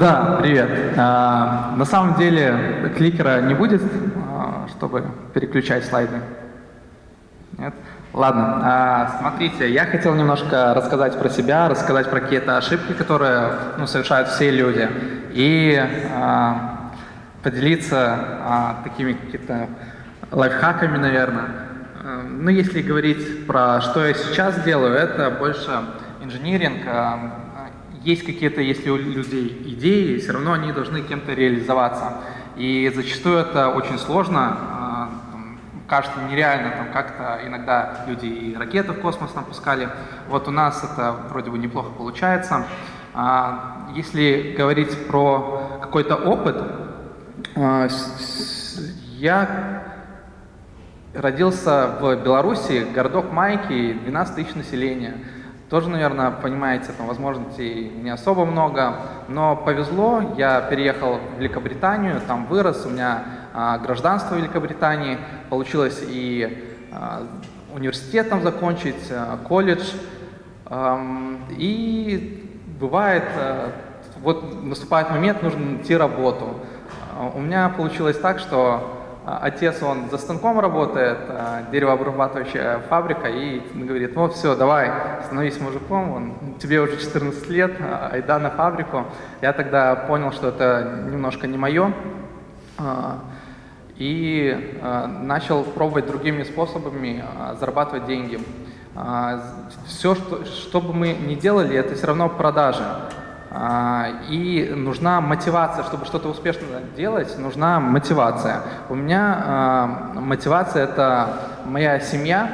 Да, привет. А, на самом деле кликера не будет, а, чтобы переключать слайды. Нет? Ладно, а, смотрите, я хотел немножко рассказать про себя, рассказать про какие-то ошибки, которые ну, совершают все люди, и а, поделиться а, такими какими-то лайфхаками, наверное. А, ну, если говорить про что я сейчас делаю, это больше инжиниринг, а, есть какие-то, если у людей идеи, все равно они должны кем-то реализоваться. И зачастую это очень сложно, а, кажется нереально, там как-то иногда люди и ракеты в космос пускали. Вот у нас это вроде бы неплохо получается. А, если говорить про какой-то опыт, а, я родился в Беларуси, городок Майки, 12 тысяч населения. Тоже, наверное, понимаете, там возможностей не особо много, но повезло, я переехал в Великобританию, там вырос, у меня а, гражданство Великобритании, получилось и а, университет там закончить, а, колледж, и бывает, а, вот наступает момент, нужно найти работу. А, у меня получилось так, что отец, он за станком работает, а, деревообрабатывающая фабрика, и говорит, ну все, давай, становись мужиком, он, тебе уже 14 лет, а, айда на фабрику. Я тогда понял, что это немножко не мое, и начал пробовать другими способами зарабатывать деньги. Все, что, что бы мы ни делали, это все равно продажи. А, и нужна мотивация, чтобы что-то успешно делать, нужна мотивация. У меня а, мотивация – это моя семья.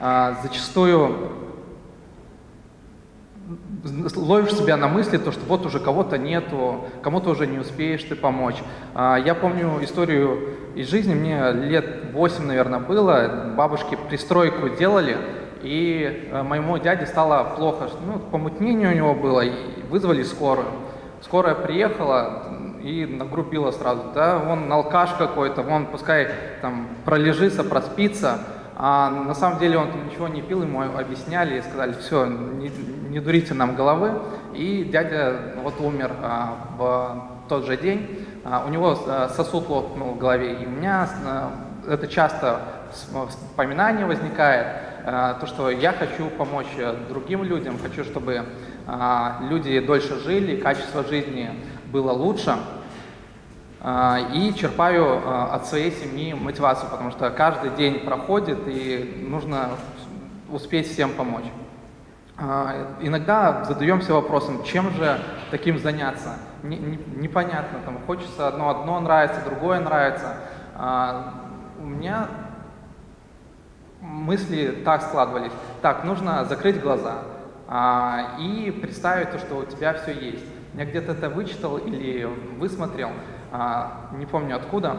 А, зачастую ловишь себя на мысли, то, что вот уже кого-то нету, кому-то уже не успеешь ты помочь. Я помню историю из жизни, мне лет 8, наверное, было, бабушки пристройку делали, и э, моему дяде стало плохо, ну, помутнение у него было, и вызвали скорую. Скорая приехала и нагрубила сразу, да, он алкаш какой-то, он пускай там пролежится, проспится, а на самом деле он ничего не пил, ему объясняли и сказали, все, не, не дурите нам головы. И дядя вот умер а, в тот же день, а, у него а, сосуд лопнул в голове, и у меня а, это часто вспоминание возникает, Э, то, что я хочу помочь э, другим людям, хочу, чтобы э, люди дольше жили, качество жизни было лучше. И черпаю от своей семьи мотивацию, потому что каждый день проходит, и нужно успеть всем помочь. Иногда задаемся вопросом, чем же таким заняться? Непонятно, там хочется одно, одно нравится, другое нравится. У меня мысли так складывались. Так, нужно закрыть глаза а, и представить то, что у тебя все есть. Я где-то это вычитал или высмотрел, а, не помню откуда.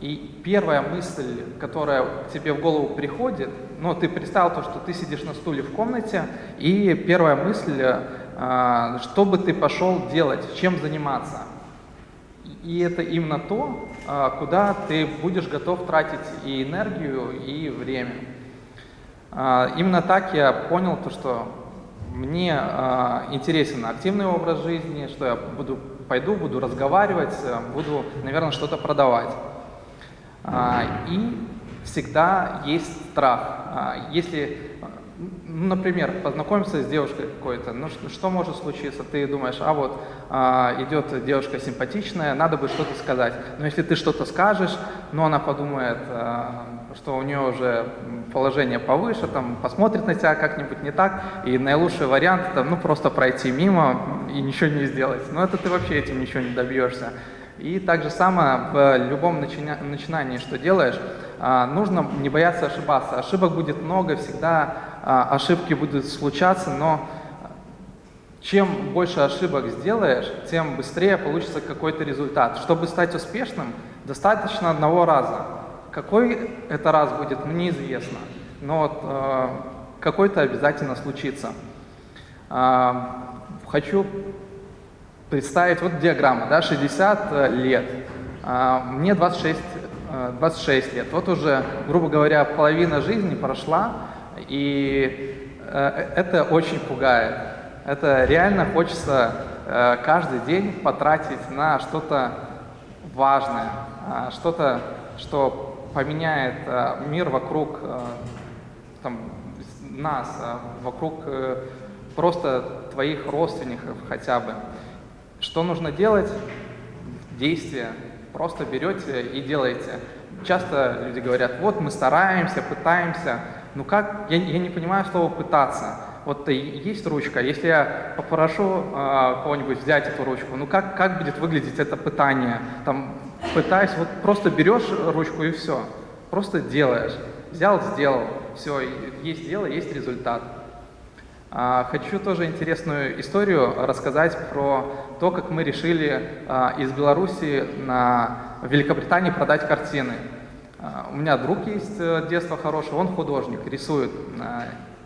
И первая мысль, которая тебе в голову приходит, ну, ты представил то, что ты сидишь на стуле в комнате, и первая мысль, а, что бы ты пошел делать, чем заниматься. И это именно то, а, куда ты будешь готов тратить и энергию, и время. А, именно так я понял то, что мне а, интересен активный образ жизни, что я буду, пойду, буду разговаривать, э, буду, наверное, что-то продавать. А, и всегда есть страх. Если например, познакомиться с девушкой какой-то, ну что, что может случиться? Ты думаешь, а вот а, идет девушка симпатичная, надо бы что-то сказать. Но если ты что-то скажешь, ну она подумает, а, что у нее уже положение повыше, там, посмотрит на тебя как-нибудь не так, и наилучший вариант это ну, просто пройти мимо и ничего не сделать. Но это ты вообще этим ничего не добьешься. И так же самое в любом начинании, что делаешь, а, нужно не бояться ошибаться. Ошибок будет много, всегда ошибки будут случаться, но чем больше ошибок сделаешь, тем быстрее получится какой-то результат. Чтобы стать успешным, достаточно одного раза. Какой это раз будет, мне неизвестно, но вот, э, какой-то обязательно случится. Э, хочу представить, вот диаграмма, да, 60 лет, э, мне 26 26 лет. Вот уже, грубо говоря, половина жизни прошла, и э, это очень пугает. Это реально хочется э, каждый день потратить на что-то важное, э, что-то, что поменяет э, мир вокруг там, нас, э, вокруг просто твоих родственников хотя бы. Что нужно делать? Действие. Просто берете и делаете. Часто люди говорят, вот мы стараемся, пытаемся. Ну как, я, я не понимаю слова «пытаться». Вот есть ручка, если я попрошу э, кого-нибудь взять эту ручку, ну как, как будет выглядеть это пытание? Там пытаюсь, вот просто берешь ручку и все, просто делаешь. Взял, сделал, все, есть дело, есть результат. А, хочу тоже интересную историю рассказать про то, как мы решили а, из Беларуси на Великобритании продать картины. А, у меня друг есть э, детство хорошее, он художник, рисует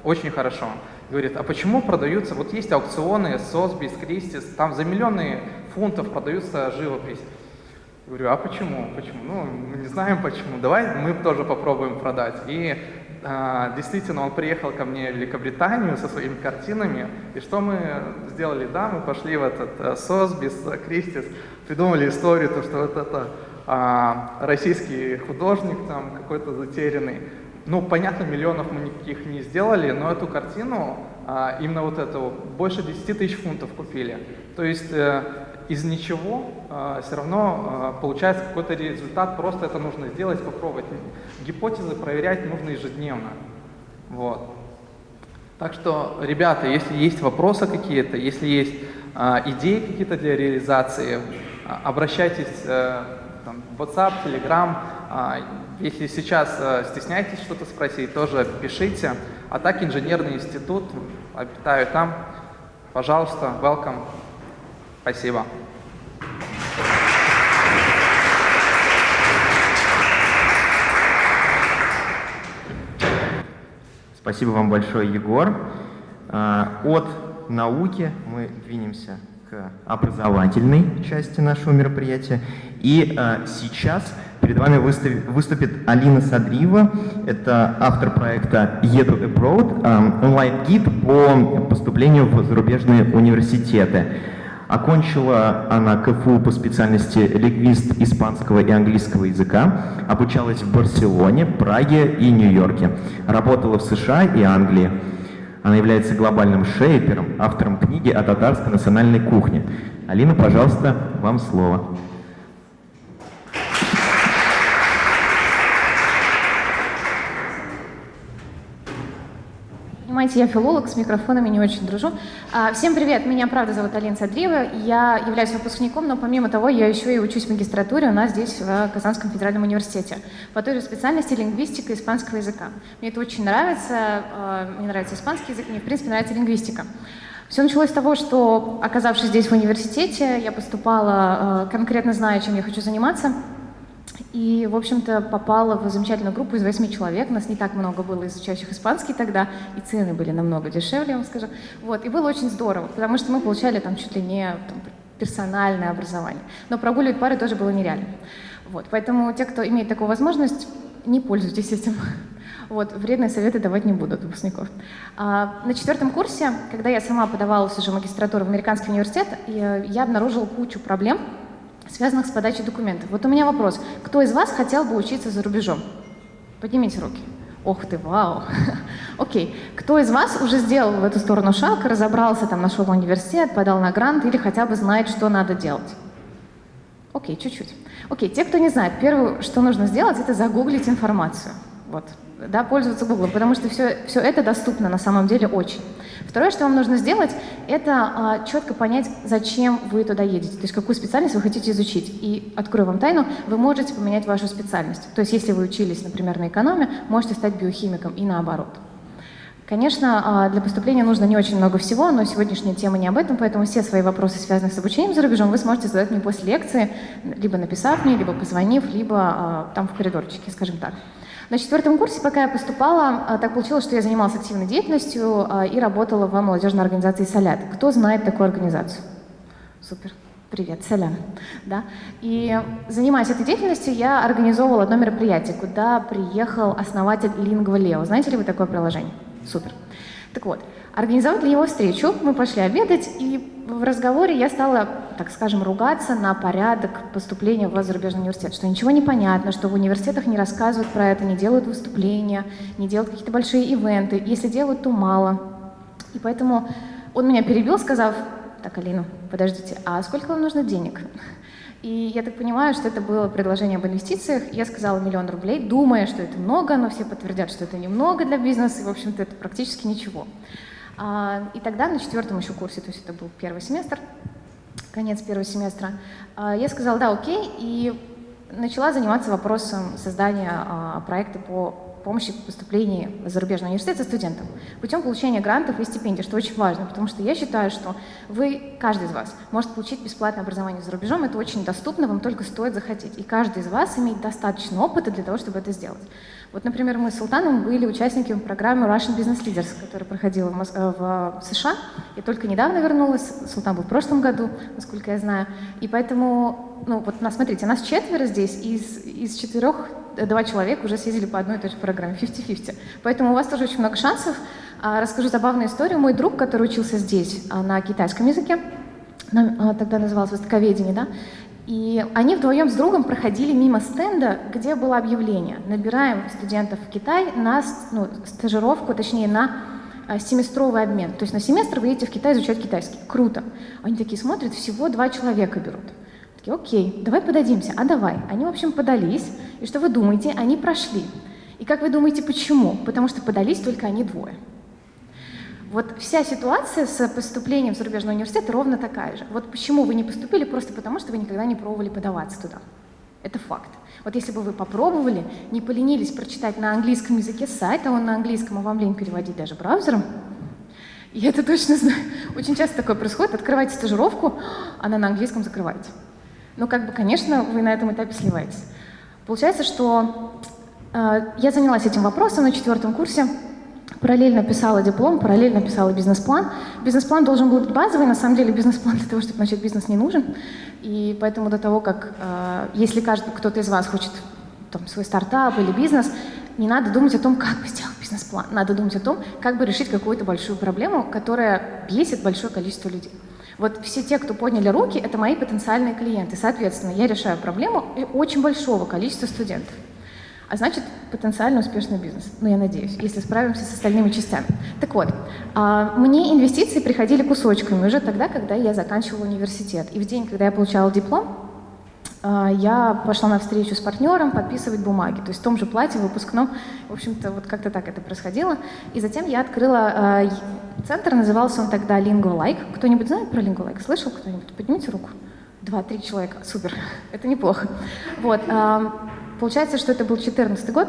очень хорошо. Говорит, а почему продаются, вот есть аукционы, Сосбис, Кристис, там за миллионы фунтов продаются живопись. Говорю, а почему? Почему? Ну, мы не знаем почему. Давай мы тоже попробуем продать. И а, действительно, он приехал ко мне в Великобританию со своими картинами. И что мы сделали? Да, мы пошли в этот Сосбис, Кристис, придумали историю, то, что вот это а, российский художник там какой-то затерянный. Ну, понятно, миллионов мы никаких не сделали, но эту картину, а, именно вот эту, больше 10 тысяч фунтов купили. То есть э, из ничего э, все равно э, получается какой-то результат, просто это нужно сделать, попробовать. Гипотезы проверять нужно ежедневно. Вот. Так что, ребята, если есть вопросы какие-то, если есть э, идеи какие-то для реализации, обращайтесь э, WhatsApp, Telegram. Э, если сейчас э, стесняетесь что-то спросить, тоже пишите. А так инженерный институт, обитаю там. Пожалуйста, welcome. Спасибо. Спасибо вам большое, Егор. А, от науки мы двинемся к образовательной части нашего мероприятия. И а, сейчас перед вами выступит Алина Садриева. Это автор проекта «Еду Abroad», а, онлайн-гид по поступлению в зарубежные университеты. Окончила она КФУ по специальности лингвист испанского и английского языка, обучалась в Барселоне, Праге и Нью-Йорке, работала в США и Англии. Она является глобальным шейпером, автором книги о татарской национальной кухне. Алина, пожалуйста, вам слово. Понимаете, я филолог, с микрофонами не очень дружу. А, всем привет, меня правда зовут Алина Садриева, я являюсь выпускником, но помимо того я еще и учусь в магистратуре у нас здесь в Казанском федеральном университете по той же специальности лингвистика испанского языка. Мне это очень нравится, а, мне нравится испанский язык, мне в принципе нравится лингвистика. Все началось с того, что, оказавшись здесь в университете, я поступала, а, конкретно зная, чем я хочу заниматься, и, в общем-то, попала в замечательную группу из восьми человек. Нас не так много было изучающих испанский тогда, и цены были намного дешевле, я вам скажу. Вот, и было очень здорово, потому что мы получали там чуть ли не там, персональное образование. Но прогуливать пары тоже было нереально. Вот, поэтому те, кто имеет такую возможность, не пользуйтесь этим. Вот, вредные советы давать не буду выпускников. А, на четвертом курсе, когда я сама подавалась уже в магистратуру в американский университет, я, я обнаружила кучу проблем, связанных с подачей документов. Вот у меня вопрос. Кто из вас хотел бы учиться за рубежом? Поднимите руки. Ох ты, вау. Окей. Кто из вас уже сделал в эту сторону шаг, разобрался, там, нашел университет, подал на грант или хотя бы знает, что надо делать? Окей, чуть-чуть. Окей, те, кто не знает, первое, что нужно сделать, это загуглить информацию. Вот, да, пользоваться Google, потому что все, все это доступно на самом деле очень. Второе, что вам нужно сделать, это а, четко понять, зачем вы туда едете, то есть какую специальность вы хотите изучить. И, открою вам тайну, вы можете поменять вашу специальность. То есть если вы учились, например, на экономе, можете стать биохимиком и наоборот. Конечно, а, для поступления нужно не очень много всего, но сегодняшняя тема не об этом, поэтому все свои вопросы, связанные с обучением за рубежом, вы сможете задать мне после лекции, либо написав мне, либо позвонив, либо а, там в коридорчике, скажем так. На четвертом курсе, пока я поступала, а, так получилось, что я занималась активной деятельностью а, и работала в молодежной организации «Солят». Кто знает такую организацию? Супер. Привет, Салям. Да? И занимаясь этой деятельностью, я организовывала одно мероприятие, куда приехал основатель Lingua Leo. Знаете ли вы такое приложение? Супер. Так вот, организовать для него встречу, мы пошли обедать, и в разговоре я стала, так скажем, ругаться на порядок поступления в зарубежный университет, что ничего не понятно, что в университетах не рассказывают про это, не делают выступления, не делают какие-то большие ивенты, если делают, то мало. И поэтому он меня перебил, сказав, так, Алина, подождите, а сколько вам нужно денег? И я так понимаю, что это было предложение об инвестициях. Я сказала миллион рублей, думая, что это много, но все подтвердят, что это немного для бизнеса, и, в общем-то, это практически ничего. А, и тогда на четвертом еще курсе, то есть это был первый семестр, конец первого семестра, а, я сказала, да, окей, и начала заниматься вопросом создания а, проекта по помощи в поступлении в зарубежный университет студентам путем получения грантов и стипендий, что очень важно, потому что я считаю, что вы, каждый из вас, может получить бесплатное образование за рубежом, это очень доступно, вам только стоит захотеть. И каждый из вас имеет достаточно опыта для того, чтобы это сделать. Вот, например, мы с Султаном были участниками программы Russian Business Leaders, которая проходила в. Э, в США. Я только недавно вернулась, Султан был в прошлом году, насколько я знаю. И поэтому, ну вот, смотрите, нас четверо здесь, из, из четырех два человека уже съездили по одной и той же программе, 50-50. Поэтому у вас тоже очень много шансов. А, расскажу забавную историю. Мой друг, который учился здесь а, на китайском языке, а, тогда называлось востоковедение, да, и они вдвоем с другом проходили мимо стенда, где было объявление. Набираем студентов в Китай на ну, стажировку, точнее, на семестровый обмен. То есть на семестр вы едете в Китай изучать китайский. Круто. Они такие смотрят, всего два человека берут такие, окей, давай подадимся, а давай. Они, в общем, подались, и что вы думаете, они прошли. И как вы думаете, почему? Потому что подались только они двое. Вот вся ситуация с поступлением в зарубежный университет ровно такая же. Вот почему вы не поступили, просто потому что вы никогда не пробовали подаваться туда. Это факт. Вот если бы вы попробовали, не поленились прочитать на английском языке сайт, а он на английском, а вам лень переводить даже браузером, я это точно знаю. Очень часто такое происходит. Открываете стажировку, она на английском закрываете. Но, как бы, конечно, вы на этом этапе сливаетесь. Получается, что э, я занялась этим вопросом на четвертом курсе, параллельно писала диплом, параллельно писала бизнес-план. Бизнес-план должен был быть базовый, на самом деле бизнес-план для того, чтобы начать бизнес, не нужен. И поэтому до того, как, э, если каждый, кто-то из вас хочет там, свой стартап или бизнес, не надо думать о том, как бы сделать бизнес-план. Надо думать о том, как бы решить какую-то большую проблему, которая бесит большое количество людей. Вот все те, кто подняли руки, это мои потенциальные клиенты. Соответственно, я решаю проблему очень большого количества студентов. А значит, потенциально успешный бизнес. Ну, я надеюсь, если справимся с остальными частями. Так вот, а, мне инвестиции приходили кусочками уже тогда, когда я заканчивала университет. И в день, когда я получала диплом, я пошла на встречу с партнером подписывать бумаги. То есть в том же платье выпускном, в общем-то, вот как-то так это происходило. И затем я открыла а, центр, назывался он тогда LinguaLike. Кто-нибудь знает про LinguaLike? Слышал кто-нибудь? Поднимите руку. Два-три человека. Супер. это неплохо. Вот. А, получается, что это был 2014 год.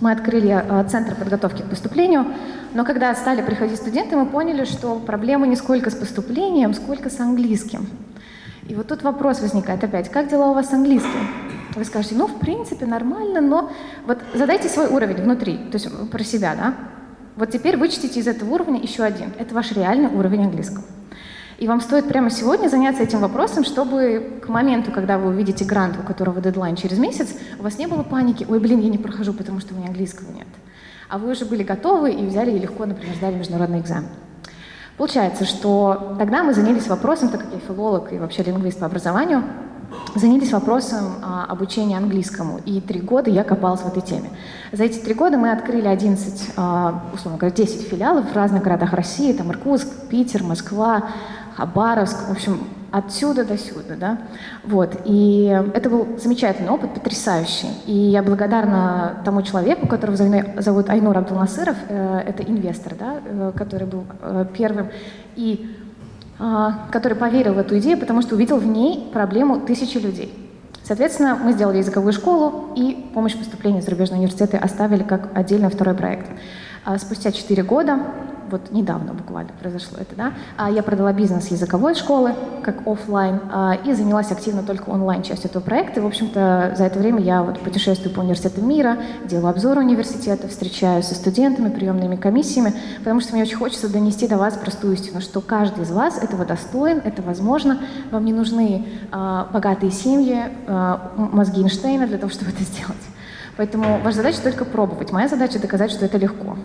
Мы открыли центр подготовки к поступлению, но когда стали приходить студенты, мы поняли, что проблема не сколько с поступлением, сколько с английским. И вот тут вопрос возникает опять, как дела у вас с английским? Вы скажете, ну, в принципе, нормально, но вот задайте свой уровень внутри, то есть про себя, да? Вот теперь вычтите из этого уровня еще один. Это ваш реальный уровень английского. И вам стоит прямо сегодня заняться этим вопросом, чтобы к моменту, когда вы увидите грант, у которого дедлайн через месяц, у вас не было паники, ой, блин, я не прохожу, потому что у меня английского нет. А вы уже были готовы и взяли и легко, например, сдали международный экзамен. Получается, что тогда мы занялись вопросом, так как я филолог и вообще лингвист по образованию, занялись вопросом а, обучения английскому. И три года я копалась в этой теме. За эти три года мы открыли 11, а, условно говоря, 10 филиалов в разных городах России, там Иркутск, Питер, Москва, Хабаровск, в общем, отсюда до сюда, да, вот, и это был замечательный опыт, потрясающий, и я благодарна тому человеку, которого зовут Айнур Абдулнасыров, э, это инвестор, да, э, который был э, первым, и который поверил в эту идею, потому что увидел в ней проблему тысячи людей. Соответственно, мы сделали языковую школу и помощь поступления в зарубежные университеты оставили как отдельный второй проект. А спустя 4 года вот недавно буквально произошло это, да, а я продала бизнес языковой школы, как офлайн, а, и занялась активно только онлайн частью этого проекта. И, в общем-то, за это время я вот путешествую по университетам мира, делаю обзоры университетов, встречаюсь со студентами, приемными комиссиями, потому что мне очень хочется донести до вас простую истину, что каждый из вас этого достоин, это возможно, вам не нужны а, богатые семьи, мозги Эйнштейна для того, чтобы это сделать. Поэтому ваша задача только пробовать. Моя задача доказать, что это легко.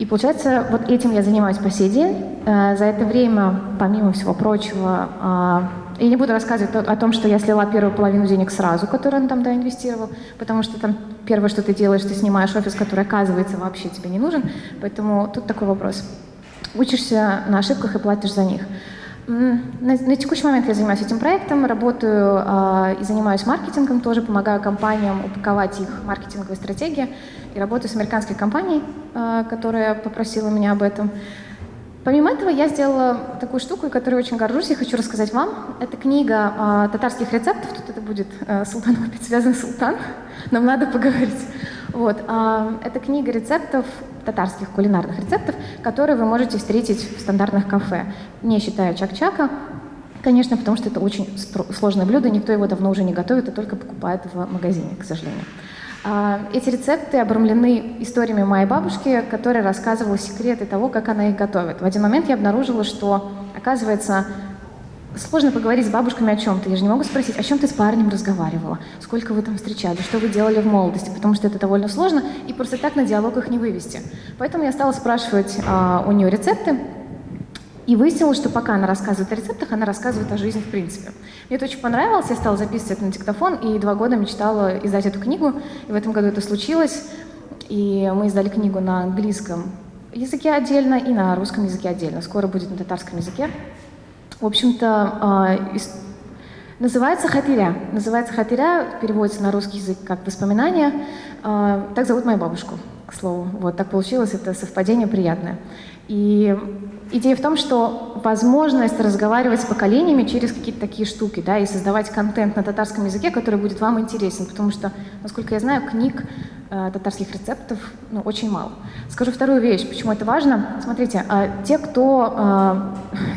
И получается, вот этим я занимаюсь по сей день. Э, за это время, помимо всего прочего, а, я не буду рассказывать о том, что я слила первую половину денег сразу, которую он там да, инвестировал, потому что там первое, что ты делаешь, ты снимаешь офис, который, оказывается, вообще тебе не нужен. Поэтому тут такой вопрос. Учишься на ошибках и платишь за них. На, на текущий момент я занимаюсь этим проектом, работаю э, и занимаюсь маркетингом, тоже помогаю компаниям упаковать их маркетинговые стратегии. И работаю с американской компанией, э, которая попросила меня об этом. Помимо этого, я сделала такую штуку, которой очень горжусь и хочу рассказать вам. Это книга э, татарских рецептов. Тут это будет э, Султан опять связан с Султан. Нам надо поговорить. Вот. Э, это книга рецептов, татарских кулинарных рецептов, которые вы можете встретить в стандартных кафе, не считая чак-чака. Конечно, потому что это очень сложное блюдо, никто его давно уже не готовит, а только покупает в магазине, к сожалению. А, эти рецепты обрамлены историями моей бабушки, которая рассказывала секреты того, как она их готовит. В один момент я обнаружила, что, оказывается, сложно поговорить с бабушками о чем-то. Я же не могу спросить, о чем ты с парнем разговаривала, сколько вы там встречали, что вы делали в молодости, потому что это довольно сложно, и просто так на диалог их не вывести. Поэтому я стала спрашивать а, у нее рецепты, и выяснилось, что пока она рассказывает о рецептах, она рассказывает о жизни в принципе. Мне это очень понравилось, я стала записывать это на диктофон, и два года мечтала издать эту книгу, и в этом году это случилось. И мы издали книгу на английском языке отдельно и на русском языке отдельно. Скоро будет на татарском языке. В общем-то, а, называется «Хатиря». Называется «Хатиря», переводится на русский язык как «воспоминания». А, так зовут мою бабушку, к слову. Вот так получилось, это совпадение приятное. И идея в том, что возможность разговаривать с поколениями через какие-то такие штуки, да, и создавать контент на татарском языке, который будет вам интересен, потому что, насколько я знаю, книг э, татарских рецептов ну, очень мало. Скажу вторую вещь, почему это важно. Смотрите, э, те, кто,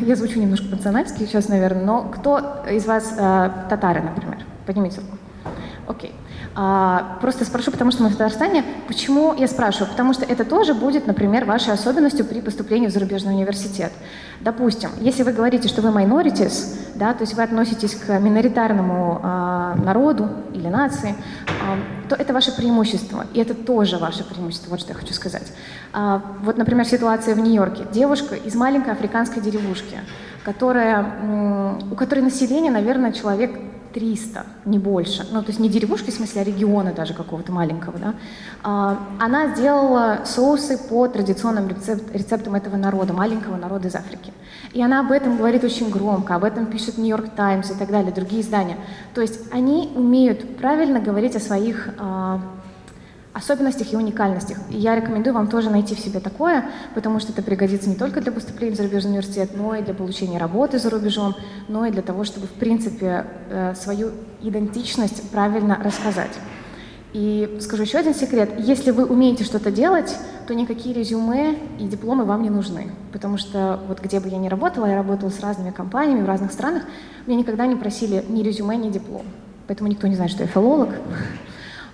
э, я звучу немножко по-национальски сейчас, наверное, но кто из вас э, татары, например? Поднимите руку. Окей. Okay. А, просто спрошу, потому что мы в Татарстане. Почему я спрашиваю? Потому что это тоже будет, например, вашей особенностью при поступлении в зарубежный университет. Допустим, если вы говорите, что вы minorities, да, то есть вы относитесь к миноритарному а, народу или нации, а, то это ваше преимущество, и это тоже ваше преимущество, вот что я хочу сказать. А, вот, например, ситуация в Нью-Йорке. Девушка из маленькой африканской деревушки, которая, у которой население, наверное, человек 300, не больше. Ну, то есть не деревушки, в смысле, а региона даже какого-то маленького, да. А, она сделала соусы по традиционным рецепт, рецептам этого народа, маленького народа из Африки. И она об этом говорит очень громко, об этом пишет Нью-Йорк Таймс и так далее, другие издания. То есть они умеют правильно говорить о своих а, особенностях и уникальностях. И я рекомендую вам тоже найти в себе такое, потому что это пригодится не только для поступления в зарубежный университет, но и для получения работы за рубежом, но и для того, чтобы, в принципе, э, свою идентичность правильно рассказать. И скажу еще один секрет. Если вы умеете что-то делать, то никакие резюме и дипломы вам не нужны. Потому что вот где бы я ни работала, я работала с разными компаниями в разных странах, меня никогда не просили ни резюме, ни диплом. Поэтому никто не знает, что я филолог.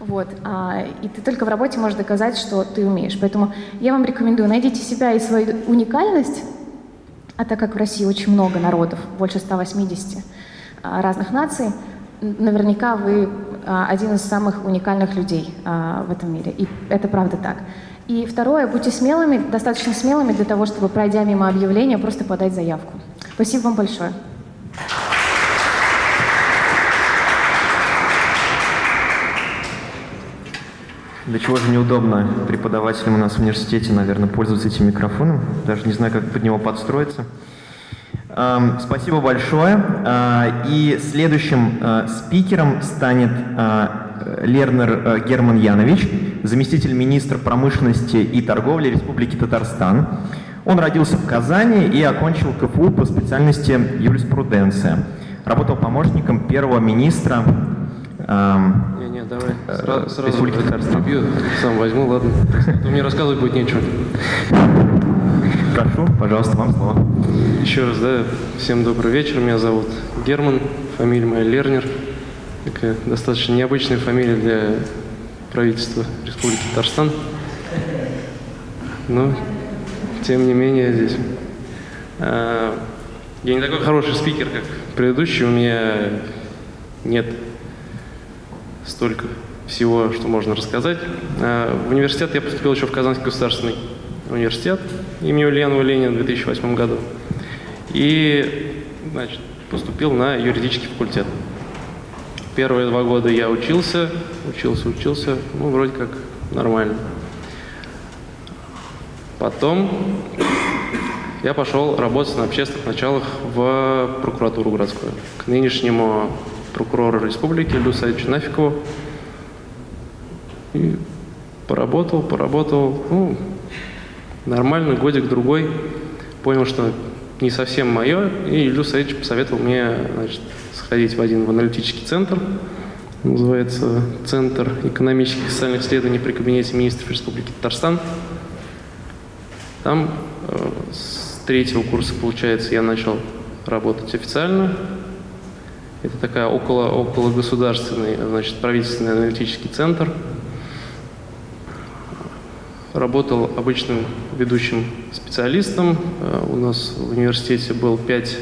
Вот. А, и ты только в работе можешь доказать, что ты умеешь. Поэтому я вам рекомендую, найдите себя и свою уникальность, а так как в России очень много народов, больше 180 а, разных наций, наверняка вы а, один из самых уникальных людей а, в этом мире. И это правда так. И второе, будьте смелыми, достаточно смелыми для того, чтобы, пройдя мимо объявления, просто подать заявку. Спасибо вам большое. До чего же неудобно преподавателям у нас в университете, наверное, пользоваться этим микрофоном. Даже не знаю, как под него подстроиться. Спасибо большое. А, и следующим а, спикером станет а, Лернер Герман Янович, заместитель министра промышленности и торговли Республики Татарстан. Он родился в Казани и окончил КФУ по специальности юриспруденция. Работал помощником первого министра Давай, сразу, сразу прибью, сам возьму, ладно. Мне рассказывать будет нечего. Прошу, пожалуйста, вам слово. Еще раз, да, всем добрый вечер. Меня зовут Герман, фамилия моя Лернер. Такая достаточно необычная фамилия для правительства Республики Татарстан. Но, тем не менее, здесь. А, я не такой хороший спикер, как предыдущий. У меня нет столько всего, что можно рассказать. А, в университет я поступил еще в Казанский государственный университет имени Ульянова Ленина в 2008 году и значит, поступил на юридический факультет. Первые два года я учился, учился, учился, ну, вроде как нормально. Потом я пошел работать на общественных началах в прокуратуру городскую. К нынешнему прокурору республики Илью Саидовичу Нафикову. И поработал, поработал, ну, нормально, годик-другой. Понял, что не совсем мое, и Илью Саидович посоветовал мне значит, сходить в один в аналитический центр, называется Центр экономических и социальных исследований при Кабинете министров Республики Татарстан. Там э, с третьего курса, получается, я начал работать официально. Это такая около, около государственный, значит, правительственный аналитический центр. Работал обычным ведущим специалистом. Э, у нас в университете был пять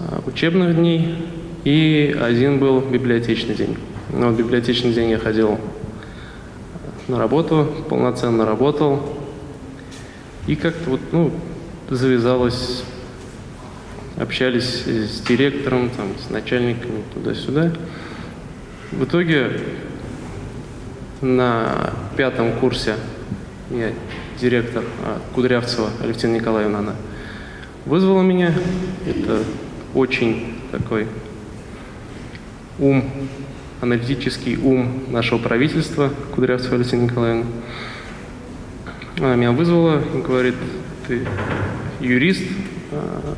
э, учебных дней и один был библиотечный день. Но в библиотечный день я ходил на работу, полноценно работал, и как-то вот, ну, завязалось, общались с директором, там, с начальниками туда-сюда. В итоге на пятом курсе я директор а, Кудрявцева Алевтина Николаевна, она вызвала меня. Это очень такой ум, аналитический ум нашего правительства, Кудрявцева Алевтина Николаевна. Она меня вызвала и говорит, ты юрист, а,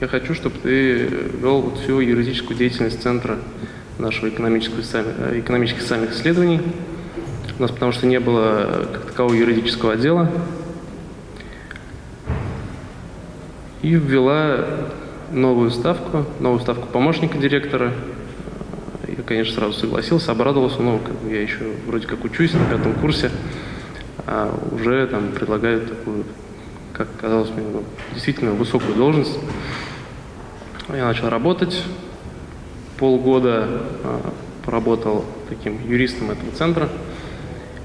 я хочу, чтобы ты вел вот всю юридическую деятельность Центра нашего экономического, э, экономических социальных исследований. У нас потому что не было как такового юридического отдела. И ввела новую ставку, новую ставку помощника директора. Я, конечно, сразу согласился, обрадовался, но я еще вроде как учусь на пятом курсе а уже там предлагают такую, как казалось мне, ну, действительно высокую должность. Я начал работать, полгода а, поработал таким юристом этого центра,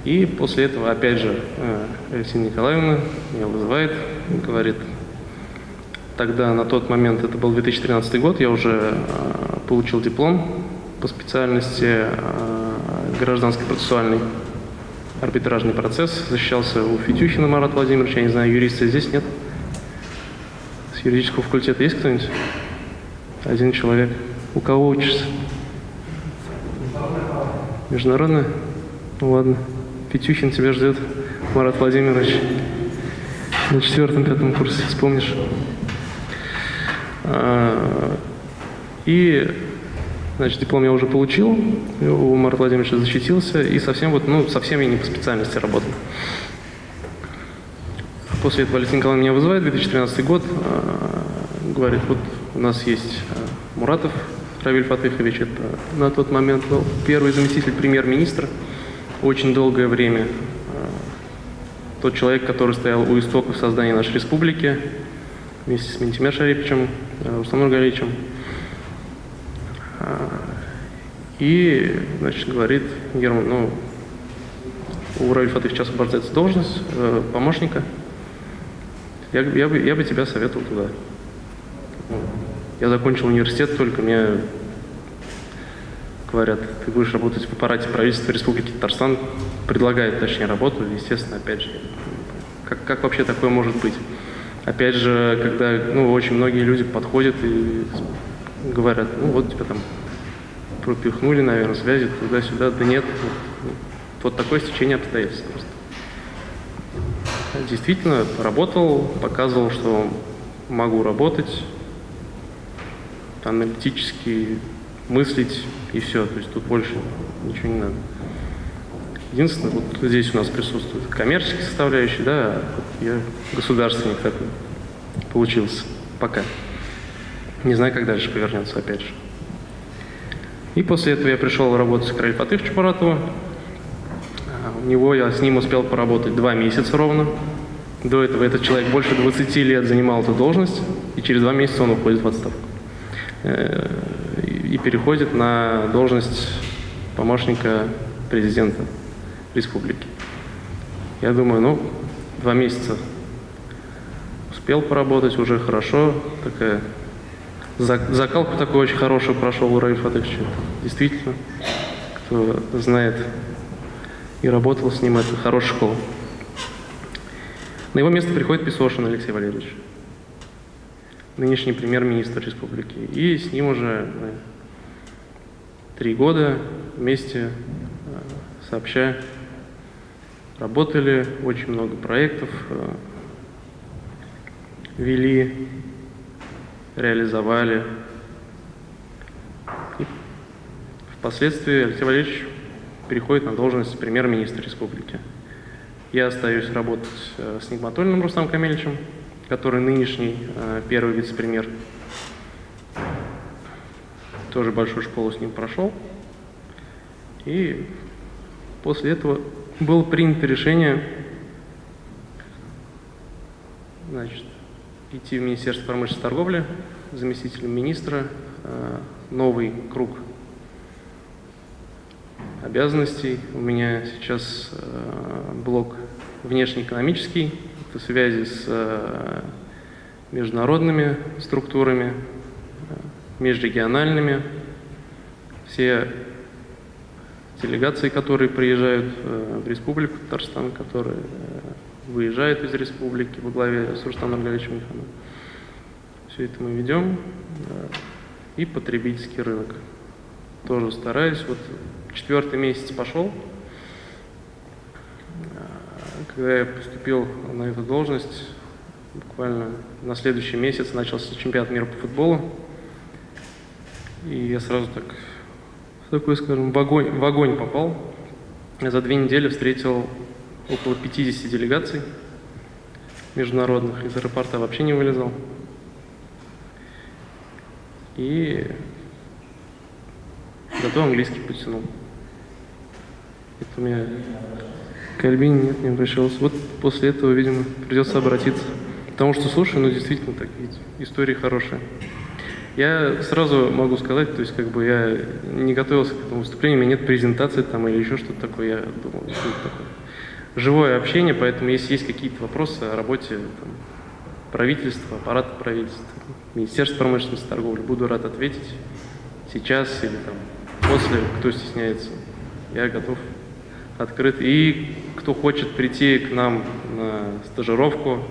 и после этого, опять же, а, Алексея Николаевна меня вызывает говорит, тогда на тот момент, это был 2013 год, я уже а, получил диплом по специальности а, гражданский процессуальный арбитражный процесс. Защищался у Фетюхина Марат Владимирович, я не знаю, юриста здесь нет? С юридического факультета есть кто-нибудь? Один человек. У кого учишься? Международная? Ну ладно. Петюхин тебя ждет, Марат Владимирович. На четвертом-пятом курсе, вспомнишь. А, и Значит, диплом я уже получил, у Марата Владимировича защитился, и совсем вот, ну, совсем я не по специальности работал. После этого Алексей Николаевна меня вызывает, 2013 год, э, говорит, вот у нас есть э, Муратов Равиль Фатыхович, это на тот момент был первый заместитель премьер-министра, очень долгое время. Э, тот человек, который стоял у истоков создания нашей республики, вместе с Ментимер Шариповичем, Рустамом Галичем. И, значит, говорит Герман, ну, у Равиль Фатых сейчас освобождается должность э, помощника. Я, я, бы, я бы тебя советовал туда. Я закончил университет, только мне говорят, ты будешь работать в аппарате правительства Республики Татарстан, предлагает, точнее, работу, естественно, опять же, как, как вообще такое может быть? Опять же, когда ну, очень многие люди подходят и говорят, ну вот тебя там пропихнули, наверное, связи туда-сюда. Да нет, вот такое стечение обстоятельств просто. Действительно, работал, показывал, что могу работать, аналитически мыслить и все. То есть тут больше ничего не надо. Единственное, вот здесь у нас присутствует коммерческая составляющая, да, а я государственник такой получился пока. Не знаю, как дальше повернется, опять же. И после этого я пришел работать к Ральфатыху Чапаратову. У него я с ним успел поработать два месяца ровно. До этого этот человек больше 20 лет занимал эту должность, и через два месяца он уходит в отставку. Э, и переходит на должность помощника президента республики. Я думаю, ну, два месяца успел поработать, уже хорошо, такая закалку такую очень хорошую прошел у Раифа Фатыховича. Действительно, кто знает и работал с ним, это хорошая школа. На его место приходит Песошин Алексей Валерьевич, нынешний премьер-министр республики. И с ним уже три года вместе э, сообща работали, очень много проектов э, вели, реализовали. И впоследствии Алексей Валерьевич переходит на должность премьер-министра республики. Я остаюсь работать э, с Нигматульным Рустам Камильевичем, который нынешний э, первый вице-премьер. Тоже большую школу с ним прошел. И после этого было принято решение значит, идти в Министерство промышленности и торговли заместителем министра. Э, новый круг обязанностей. У меня сейчас э, блок внешнеэкономический, это связи с э, международными структурами, межрегиональными. Все делегации, которые приезжают в Республику Татарстан, которые выезжают из республики во главе с Рустамом Нургалевичем Михановым. Все это мы ведем. И потребительский рынок. Тоже стараюсь. Вот четвертый месяц пошел. Когда я поступил на эту должность, буквально на следующий месяц начался чемпионат мира по футболу. И я сразу так, такой, скажем, в огонь, в огонь попал. Я за две недели встретил около 50 делегаций международных, из аэропорта вообще не вылезал. И зато английский потянул. Это у меня к Альбине нет, не обращался. Вот после этого, видимо, придется обратиться. Потому что, слушай, ну действительно так, истории хорошие. Я сразу могу сказать, то есть как бы я не готовился к этому выступлению, у меня нет презентации там или еще что-то такое, я думал, что это такое живое общение, поэтому если есть какие-то вопросы о работе там, правительства, аппарата правительства, Министерства промышленности и торговли, буду рад ответить сейчас или там после, кто стесняется. Я готов, открыт. И кто хочет прийти к нам на стажировку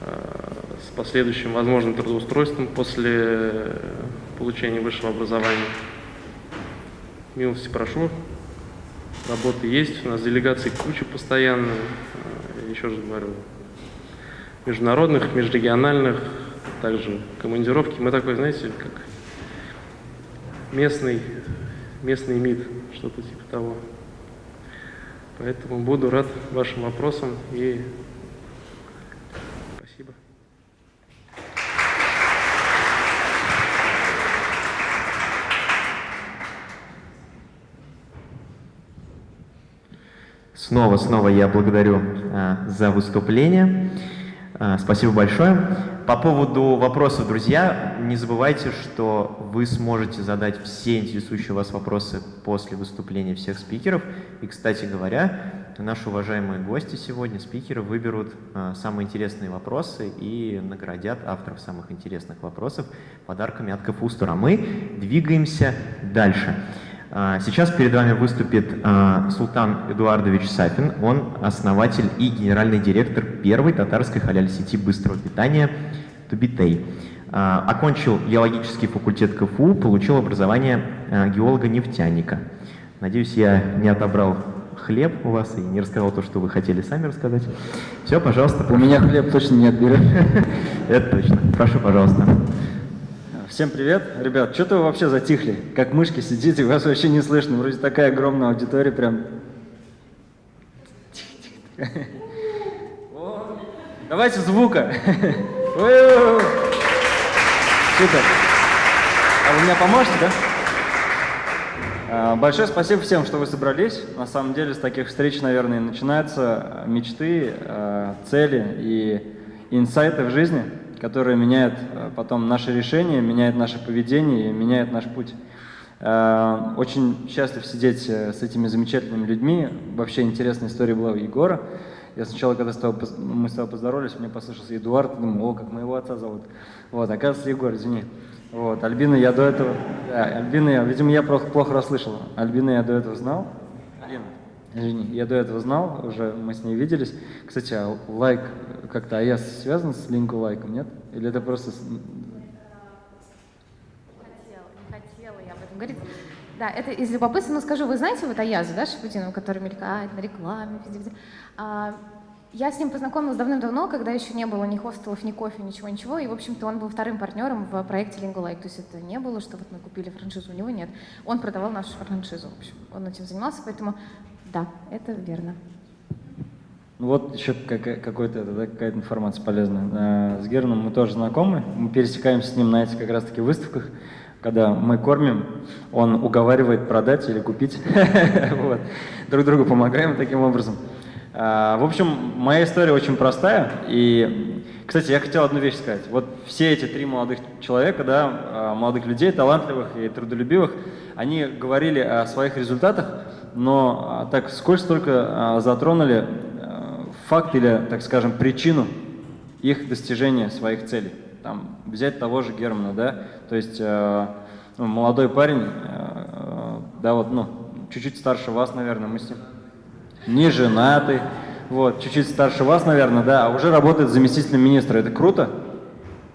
э, с последующим возможным трудоустройством после получения высшего образования, милости прошу. Работы есть, у нас делегации куча постоянно, э, еще раз говорю, международных, межрегиональных, также командировки. Мы такой, знаете, как местный, местный МИД, что-то типа того. Поэтому буду рад вашим вопросам и Снова, снова я благодарю э, за выступление. Э, спасибо большое. По поводу вопросов, друзья, не забывайте, что вы сможете задать все интересующие вас вопросы после выступления всех спикеров. И, кстати говоря, наши уважаемые гости сегодня, спикеры, выберут э, самые интересные вопросы и наградят авторов самых интересных вопросов подарками от Кафустера. Мы двигаемся дальше. А, сейчас перед вами выступит а, Султан Эдуардович Сафин. Он основатель и генеральный директор первой татарской халяль-сети быстрого питания Тубитей. А, окончил геологический факультет КФУ, получил образование геолога-нефтяника. Надеюсь, я не отобрал хлеб у вас и не рассказал то, что вы хотели сами рассказать. Все, пожалуйста. У меня хлеб точно не отберет. Это точно. Прошу, пожалуйста. Всем привет. Ребят, что-то вы вообще затихли, как мышки сидите, вас вообще не слышно. Вроде такая огромная аудитория, прям... Давайте звука. Супер. А вы меня поможете, да? А, большое спасибо всем, что вы собрались. На самом деле с таких встреч, наверное, начинаются мечты, а, цели и инсайты в жизни которая меняет э, потом наши решения, меняет наше поведение и меняет наш путь. Э, очень счастлив сидеть э, с этими замечательными людьми. Вообще интересная история была у Егора. Я сначала, когда с тобой, мы с тобой поздоровались, мне послышался Эдуард, думаю, о, как моего отца зовут. Вот, оказывается, Егор, извини. Вот, Альбина я до этого, да, Альбина я, видимо, я плохо, плохо расслышал. Альбина я до этого знал. Алина, извини, я до этого знал, уже мы с ней виделись. Кстати, а лайк как-то АЯС связан с линку лайком, нет? Или это просто... хотела, хотела я об этом говорить. Да, это из любопытства, но скажу, вы знаете вот Аязу, да, Шапутину, который мелькает на рекламе, везде-везде? А, я с ним познакомилась давным-давно, когда еще не было ни хостелов, ни кофе, ничего-ничего, и, в общем-то, он был вторым партнером в проекте Lingulike, то есть это не было, что вот мы купили франшизу, у него нет. Он продавал нашу франшизу, в общем, он этим занимался, поэтому да, это верно. Ну вот еще какая- какая-то информация полезная. А, С Германом мы тоже знакомы, мы пересекаемся с ним на этих как раз-таки выставках, когда мы кормим, он уговаривает продать или купить. Вот. Друг другу помогаем таким образом. А, В общем, моя история очень простая. И, кстати, я хотел одну вещь сказать. Вот все эти три молодых человека, да, а, молодых людей, талантливых и трудолюбивых, они говорили о своих результатах, но а, так сколько только а, затронули а, факт или, так скажем, причину их достижения своих целей. Там, взять того же Германа, да, то есть э, ну, молодой парень, э, э, да, вот, ну, чуть-чуть старше вас, наверное, мы с ним не женатый, вот, чуть-чуть старше вас, наверное, да, а уже работает заместителем министра. Это круто.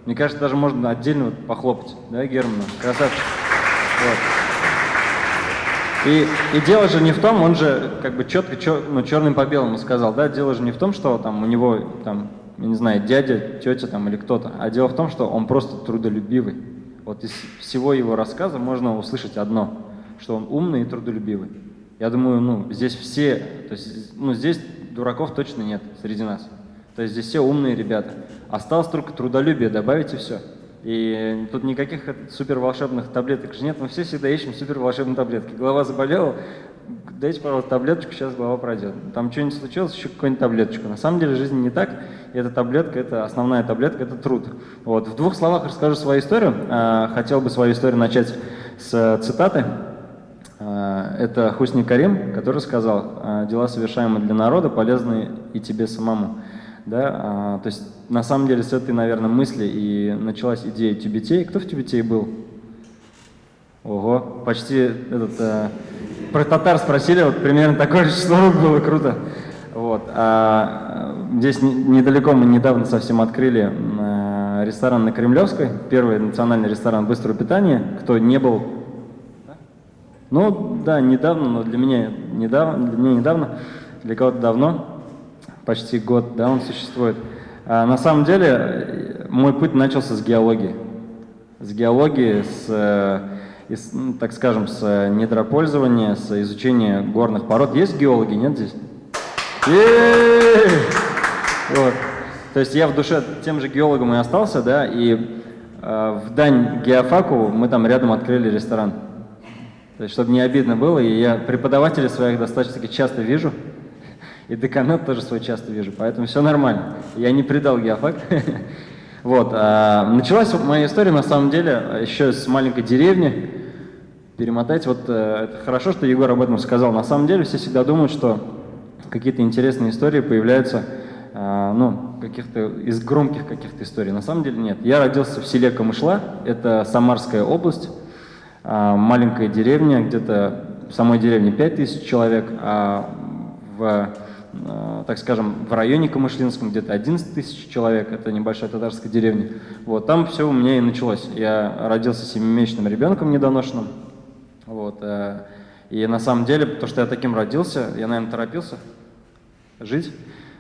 Мне кажется, даже можно отдельно вот похлопать, да, Герману? Красавчик. Вот. И, и дело же не в том, он же как бы четко, чер, ну, черным по белому сказал, да, дело же не в том, что там у него, там, я не знаю, дядя, тетя там или кто-то, а дело в том, что он просто трудолюбивый. Вот из всего его рассказа можно услышать одно, что он умный и трудолюбивый. Я думаю, ну, здесь все, то есть, ну, здесь дураков точно нет среди нас. То есть здесь все умные ребята. Осталось только трудолюбие добавить и все. И тут никаких супер волшебных таблеток же нет. Мы все всегда ищем супер волшебные таблетки. Голова заболела, дайте, пожалуйста, таблеточку, сейчас голова пройдет. Там что-нибудь случилось, еще какую-нибудь таблеточку. На самом деле жизнь не так. И эта таблетка, это основная таблетка, это труд. Вот. В двух словах расскажу свою историю. А, Хотел бы свою историю начать с цитаты. А, Это Хусни Карим, который сказал, «А, дела, совершаемые для народа, полезны и тебе самому. Да? а, То есть на самом деле с этой, наверное, мысли и началась идея Тюбетей. Кто в Тюбетей был? Ого, почти этот, э, про татар спросили, вот примерно такое же число было, круто. Вот. А, здесь не- недалеко мы недавно совсем открыли э, ресторан на Кремлевской, первый национальный ресторан быстрого питания. Кто не был ну, да, недавно, но для меня недавно, для меня недавно, для кого-то давно, почти год, да, он существует. А на самом деле, мой путь начался с геологии. С геологии, с, э, из, ну, так скажем, с э, недропользования, с изучения горных пород. Есть геологи, нет здесь? Вот. То есть я в душе тем же геологом и остался, да, и э, в дань геофаку мы там рядом открыли ресторан. То есть, чтобы не обидно было, и я преподавателей своих достаточно часто вижу, и деканат тоже свой часто вижу, поэтому все нормально. Я не предал геофак. Вот. а, Началась моя история, на самом деле, еще с маленькой деревни. Перемотать, вот э, это хорошо, что Егор об этом сказал. На самом деле все всегда думают, что какие-то интересные истории появляются, а, ну, каких-то из громких каких-то историй. На самом деле нет. Я родился в селе Камышла, это Самарская область, а, маленькая деревня, где-то в самой деревне 5000 человек, а в, так скажем, в районе Камышлинском где-то 11 тысяч человек, это небольшая татарская деревня. Вот, там все у меня и началось. Я родился семимесячным ребенком недоношенным, вот, э, и на самом деле, то, что я таким родился, я, наверное, торопился жить,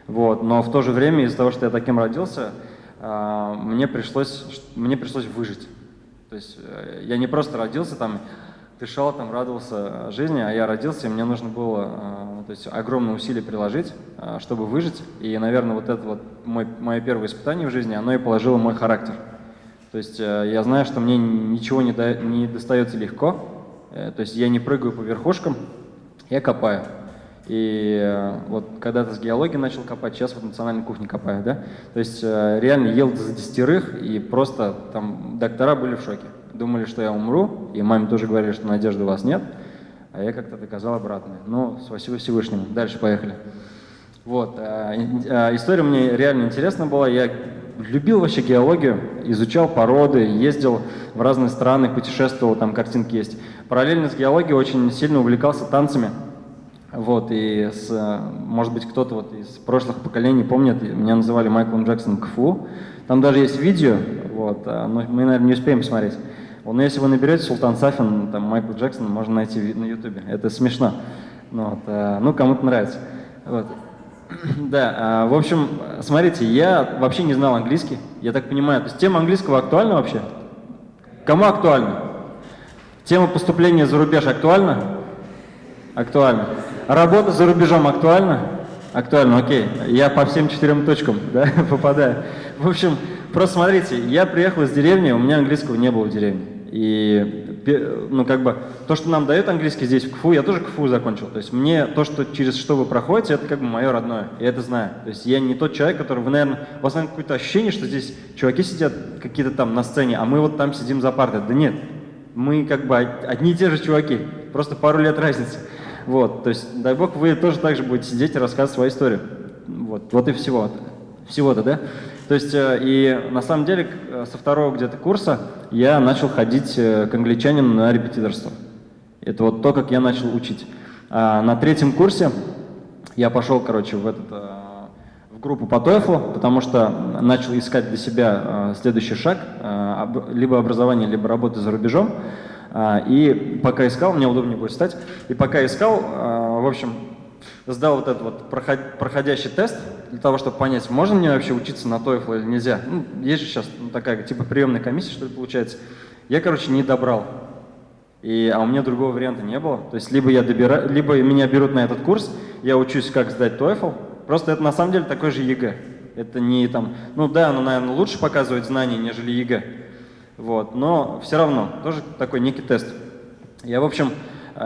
вот, но в то же время из-за того, что я таким родился, а, мне пришлось, мне пришлось выжить. То есть э, я не просто родился там, дышал там, радовался жизни, а я родился, и мне нужно было э, то есть, огромные усилия приложить, э, чтобы выжить. И, наверное, вот это вот мой, мое первое испытание в жизни, оно и положило мой характер. То есть э, я знаю, что мне ничего не, да- не достается легко, э, то есть я не прыгаю по верхушкам, я копаю. И э, вот когда-то с геологии начал копать, сейчас вот национальной кухне копаю, да? То есть э, реально ел за десятерых, и просто там доктора были в шоке. Думали, что я умру, и маме тоже говорили, что надежды у вас нет, а я как-то доказал обратное. Ну, спасибо Всевышнему. Дальше поехали. Вот. э, э, История мне реально интересна была. Я любил вообще геологию, изучал породы, ездил в разные страны, путешествовал, там картинки есть. Параллельно с геологией очень сильно увлекался танцами. Вот, и с, э, может быть, кто-то вот из прошлых поколений помнит, меня называли Майклом Джексоном КФУ. Там даже есть видео, вот, но мы, наверное, не успеем посмотреть. Вот, но если вы наберете Султан Сафин, там, Майкл Джексон, можно найти на Ютубе. Это смешно. Ну, вот, э, ну кому-то нравится. Вот. Да, а, в общем, смотрите, я вообще не знал английский, я так понимаю. То есть тема английского актуальна вообще? Кому актуальна? Тема поступления за рубеж актуальна? Актуально. Работа за рубежом актуальна? Актуально, окей. Я по всем четырем точкам да, попадаю. В общем, просто смотрите, я приехал из деревни, у меня английского не было в деревне. И, ну, как бы, то, что нам дает английский здесь, в КФУ, я тоже КФУ закончил. То есть мне то, что через что вы проходите, это как бы мое родное. Я это знаю. То есть я не тот человек, который, вы, наверное, у вас, наверное, какое-то ощущение, что здесь чуваки сидят какие-то там на сцене, а мы вот там сидим за партой. Да нет, мы как бы од- одни и те же чуваки, просто пару лет разницы. Вот, то есть, дай бог, вы тоже так же будете сидеть и рассказывать свою историю. Вот, вот и всего. Всего-то, да? То есть, э, и на самом деле, э, со второго где-то курса я начал ходить э, к англичанину на репетиторство. Это вот то, как я начал учить. А на третьем курсе я пошел, короче, в этот в группу по TOEFL, потому что начал искать для себя следующий шаг, либо образование, либо работа за рубежом. И пока искал, мне удобнее будет стать, и пока искал, в общем, сдал вот этот вот проход- проходящий тест для того, чтобы понять, можно мне вообще учиться на TOEFL или нельзя. Ну, есть же сейчас ну, такая типа приемная комиссия, что ли, получается. Я, короче, не добрал. И, а у меня другого варианта не было. То есть либо я добираю, либо меня берут на этот курс, я учусь, как сдать TOEFL. Просто это на самом деле такой же ЕГЭ. Это не там, ну да, оно, наверное, лучше показывает знания, нежели ЕГЭ. Вот, но все равно, тоже такой некий тест. Я, в общем,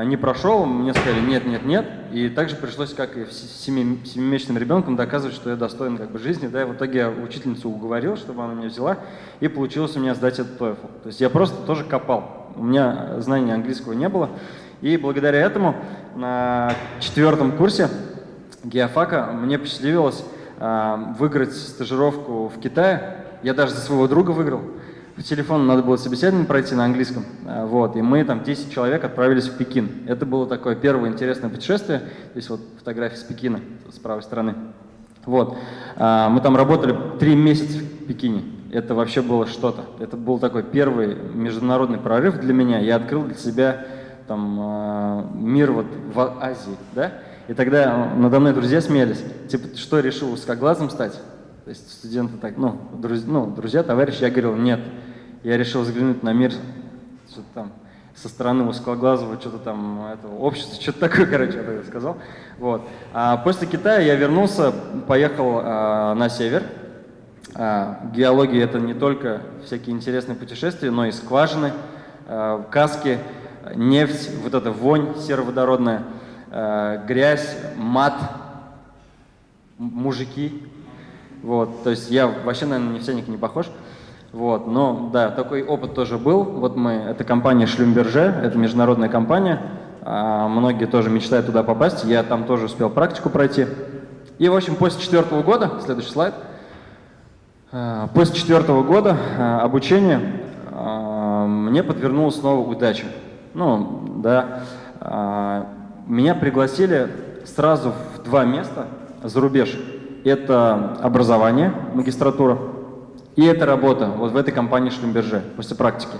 не прошел, мне сказали нет, нет, нет. И также пришлось, как и семимесячным ребенком, доказывать, что я достоин как бы жизни. Да, и в итоге я учительницу уговорил, чтобы она меня взяла, и получилось у меня сдать этот TOEFL. То есть я просто тоже копал. У меня знания английского не было. И благодаря этому на четвертом курсе геофака мне посчастливилось э, выиграть стажировку в Китае. Я даже за своего друга выиграл. По телефону надо было собеседование пройти на английском. Э, Вот, и мы там 10 человек отправились в Пекин. Это было такое первое интересное путешествие. Здесь вот фотография с Пекина, с правой стороны. Вот. А, Мы там работали три месяца в Пекине. Это вообще было что-то. Это был такой первый международный прорыв для меня. Я открыл для себя там а, мир вот в Азии, да? И тогда надо мной друзья смеялись. Типа, что, решил узкоглазым стать? То есть студенты так, ну, друз- ну, друзья, товарищи, я говорил, нет. Я решил взглянуть на мир что-то там со стороны узкоглазого, что-то там этого общества, что-то такое, короче, я сказал. Вот. А после Китая я вернулся, поехал а, на север. А, геология это не только всякие интересные путешествия, но и скважины, а, каски, нефть, вот эта вонь сероводородная, а, грязь, мат, мужики. Вот, то есть я вообще, наверное, на нефтяника не похож. Вот, но да, такой опыт тоже был. Вот мы, это компания Шлюмберже, это международная компания. А, многие тоже мечтают туда попасть. Я там тоже успел практику пройти. И, в общем, после четвертого года, следующий слайд, а, После четвертого года а, обучения а, мне подвернулась снова удача. Ну, да, меня пригласили сразу в два места за рубеж. Это образование, магистратура, и это работа вот в этой компании Шлюмберже после практики.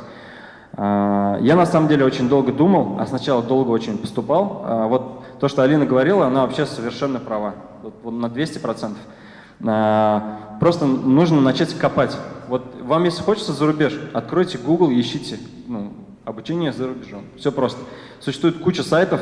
А, Я на самом деле очень долго думал, а сначала долго очень поступал. А, Вот то, что Алина говорила, она вообще совершенно права, вот, на 200%. А, Просто нужно начать копать. Вот вам, если хочется за рубеж, откройте Google ищите ну, обучение за рубежом. Все просто. Существует куча сайтов,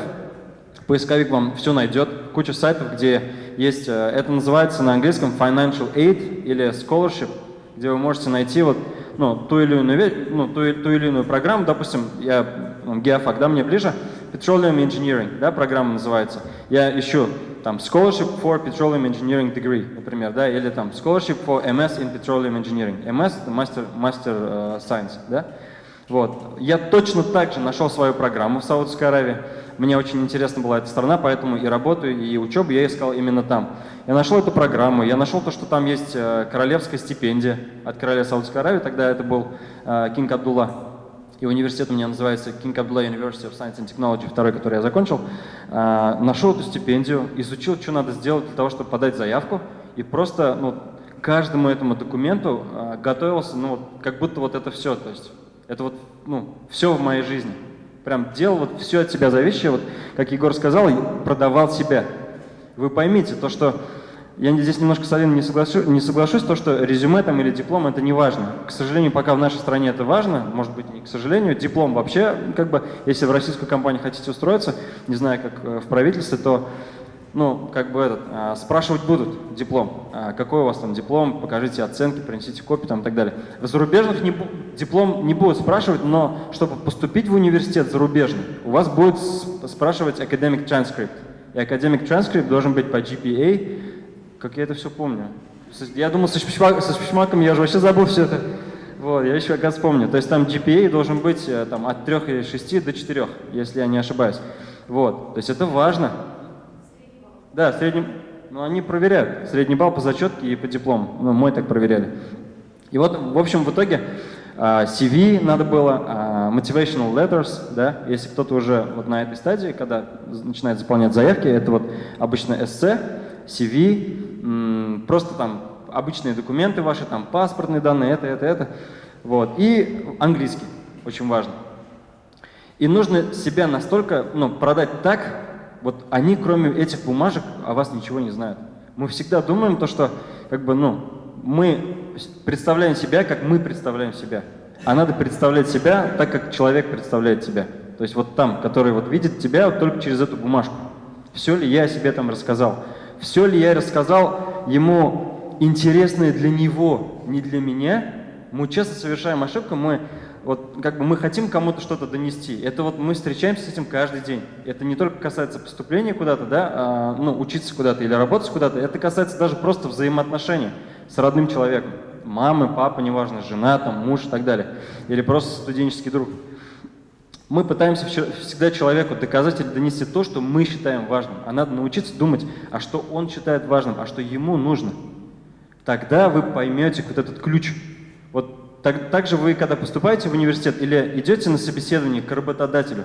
поисковик вам все найдет, куча сайтов, где есть, э, это называется на английском financial aid или scholarship, где вы можете найти вот, ну, ту, или иную, ну, ту, ту или иную программу, допустим, я ну, геофак, да, мне ближе, Petroleum Engineering, да, программа называется. Я ищу там Scholarship for Petroleum Engineering Degree, например, да, или там Scholarship for MS in Petroleum Engineering. MS – Master, master э, Science, да. Вот. Я точно так же нашел свою программу в Саудовской Аравии. Мне очень интересна была эта страна, поэтому и работу, и учебу я искал именно там. Я нашел эту программу, я нашел то, что там есть э, королевская стипендия от короля Саудовской Аравии, тогда это был Кинг Абдулла и университет у меня называется King Abdullah University of Science and Technology, второй, который я закончил, а, нашел эту стипендию, изучил, что надо сделать для того, чтобы подать заявку, и просто ну, каждому этому документу готовился, ну, как будто вот это все, то есть это вот, ну, все в моей жизни. Прям делал вот все от себя зависящее, вот, как Егор сказал, продавал себя. Вы поймите, то, что я здесь немножко с Алиной не, соглашу, не соглашусь, то, что резюме там или диплом это не важно. К сожалению, пока в нашей стране это важно, может быть, не к сожалению, диплом вообще, как бы, если в российскую компанию хотите устроиться, не знаю, как э, в правительстве, то, ну, как бы этот, а, спрашивать будут диплом. А, какой у вас там диплом, покажите оценки, принесите копии там и так далее. В зарубежных не, диплом не будут спрашивать, но чтобы поступить в университет зарубежный, у вас будет спрашивать academic transcript. И academic transcript должен быть по GPA, как я это все помню. Я думал, со, шпичмак, со шпичмаком я же вообще забыл все это. Вот, я еще, оказывается, помню. То есть там GPA должен быть э, там, от 3 или 6 до 4, если я не ошибаюсь. Вот, то есть это важно. Да, средний, ну они проверяют. Средний балл по зачетке и по диплому. Ну, мой так проверяли. И вот, в общем, в итоге uh, CV надо было, uh, motivational letters, да, если кто-то уже вот на этой стадии, когда начинает заполнять заявки, это вот обычно эссе, CV, просто там обычные документы ваши, там паспортные данные, это, это, это. Вот. И английский, очень важно. И нужно себя настолько ну, продать так, вот они, кроме этих бумажек, о вас ничего не знают. Мы всегда думаем то, что как бы, ну, мы представляем себя, как мы представляем себя. А надо представлять себя так, как человек представляет себя. То есть вот там, который вот видит тебя вот только через эту бумажку. Все ли я о себе там рассказал? Все ли я рассказал ему интересное для него, не для меня? Мы часто совершаем ошибку, мы вот как бы мы хотим кому-то что-то донести. Это вот мы встречаемся с этим каждый день. Это не только касается поступления куда-то, да, а, ну, учиться куда-то или работать куда-то. Это касается даже просто взаимоотношений с родным человеком. Мамы, папа, неважно, жена, там, муж и так далее. Или просто студенческий друг. Мы пытаемся всегда человеку доказать или донести то, что мы считаем важным. А надо научиться думать, а что он считает важным, а что ему нужно. Тогда вы поймете вот этот ключ. Так, так же вы, когда поступаете в университет или идете на собеседование к работодателю,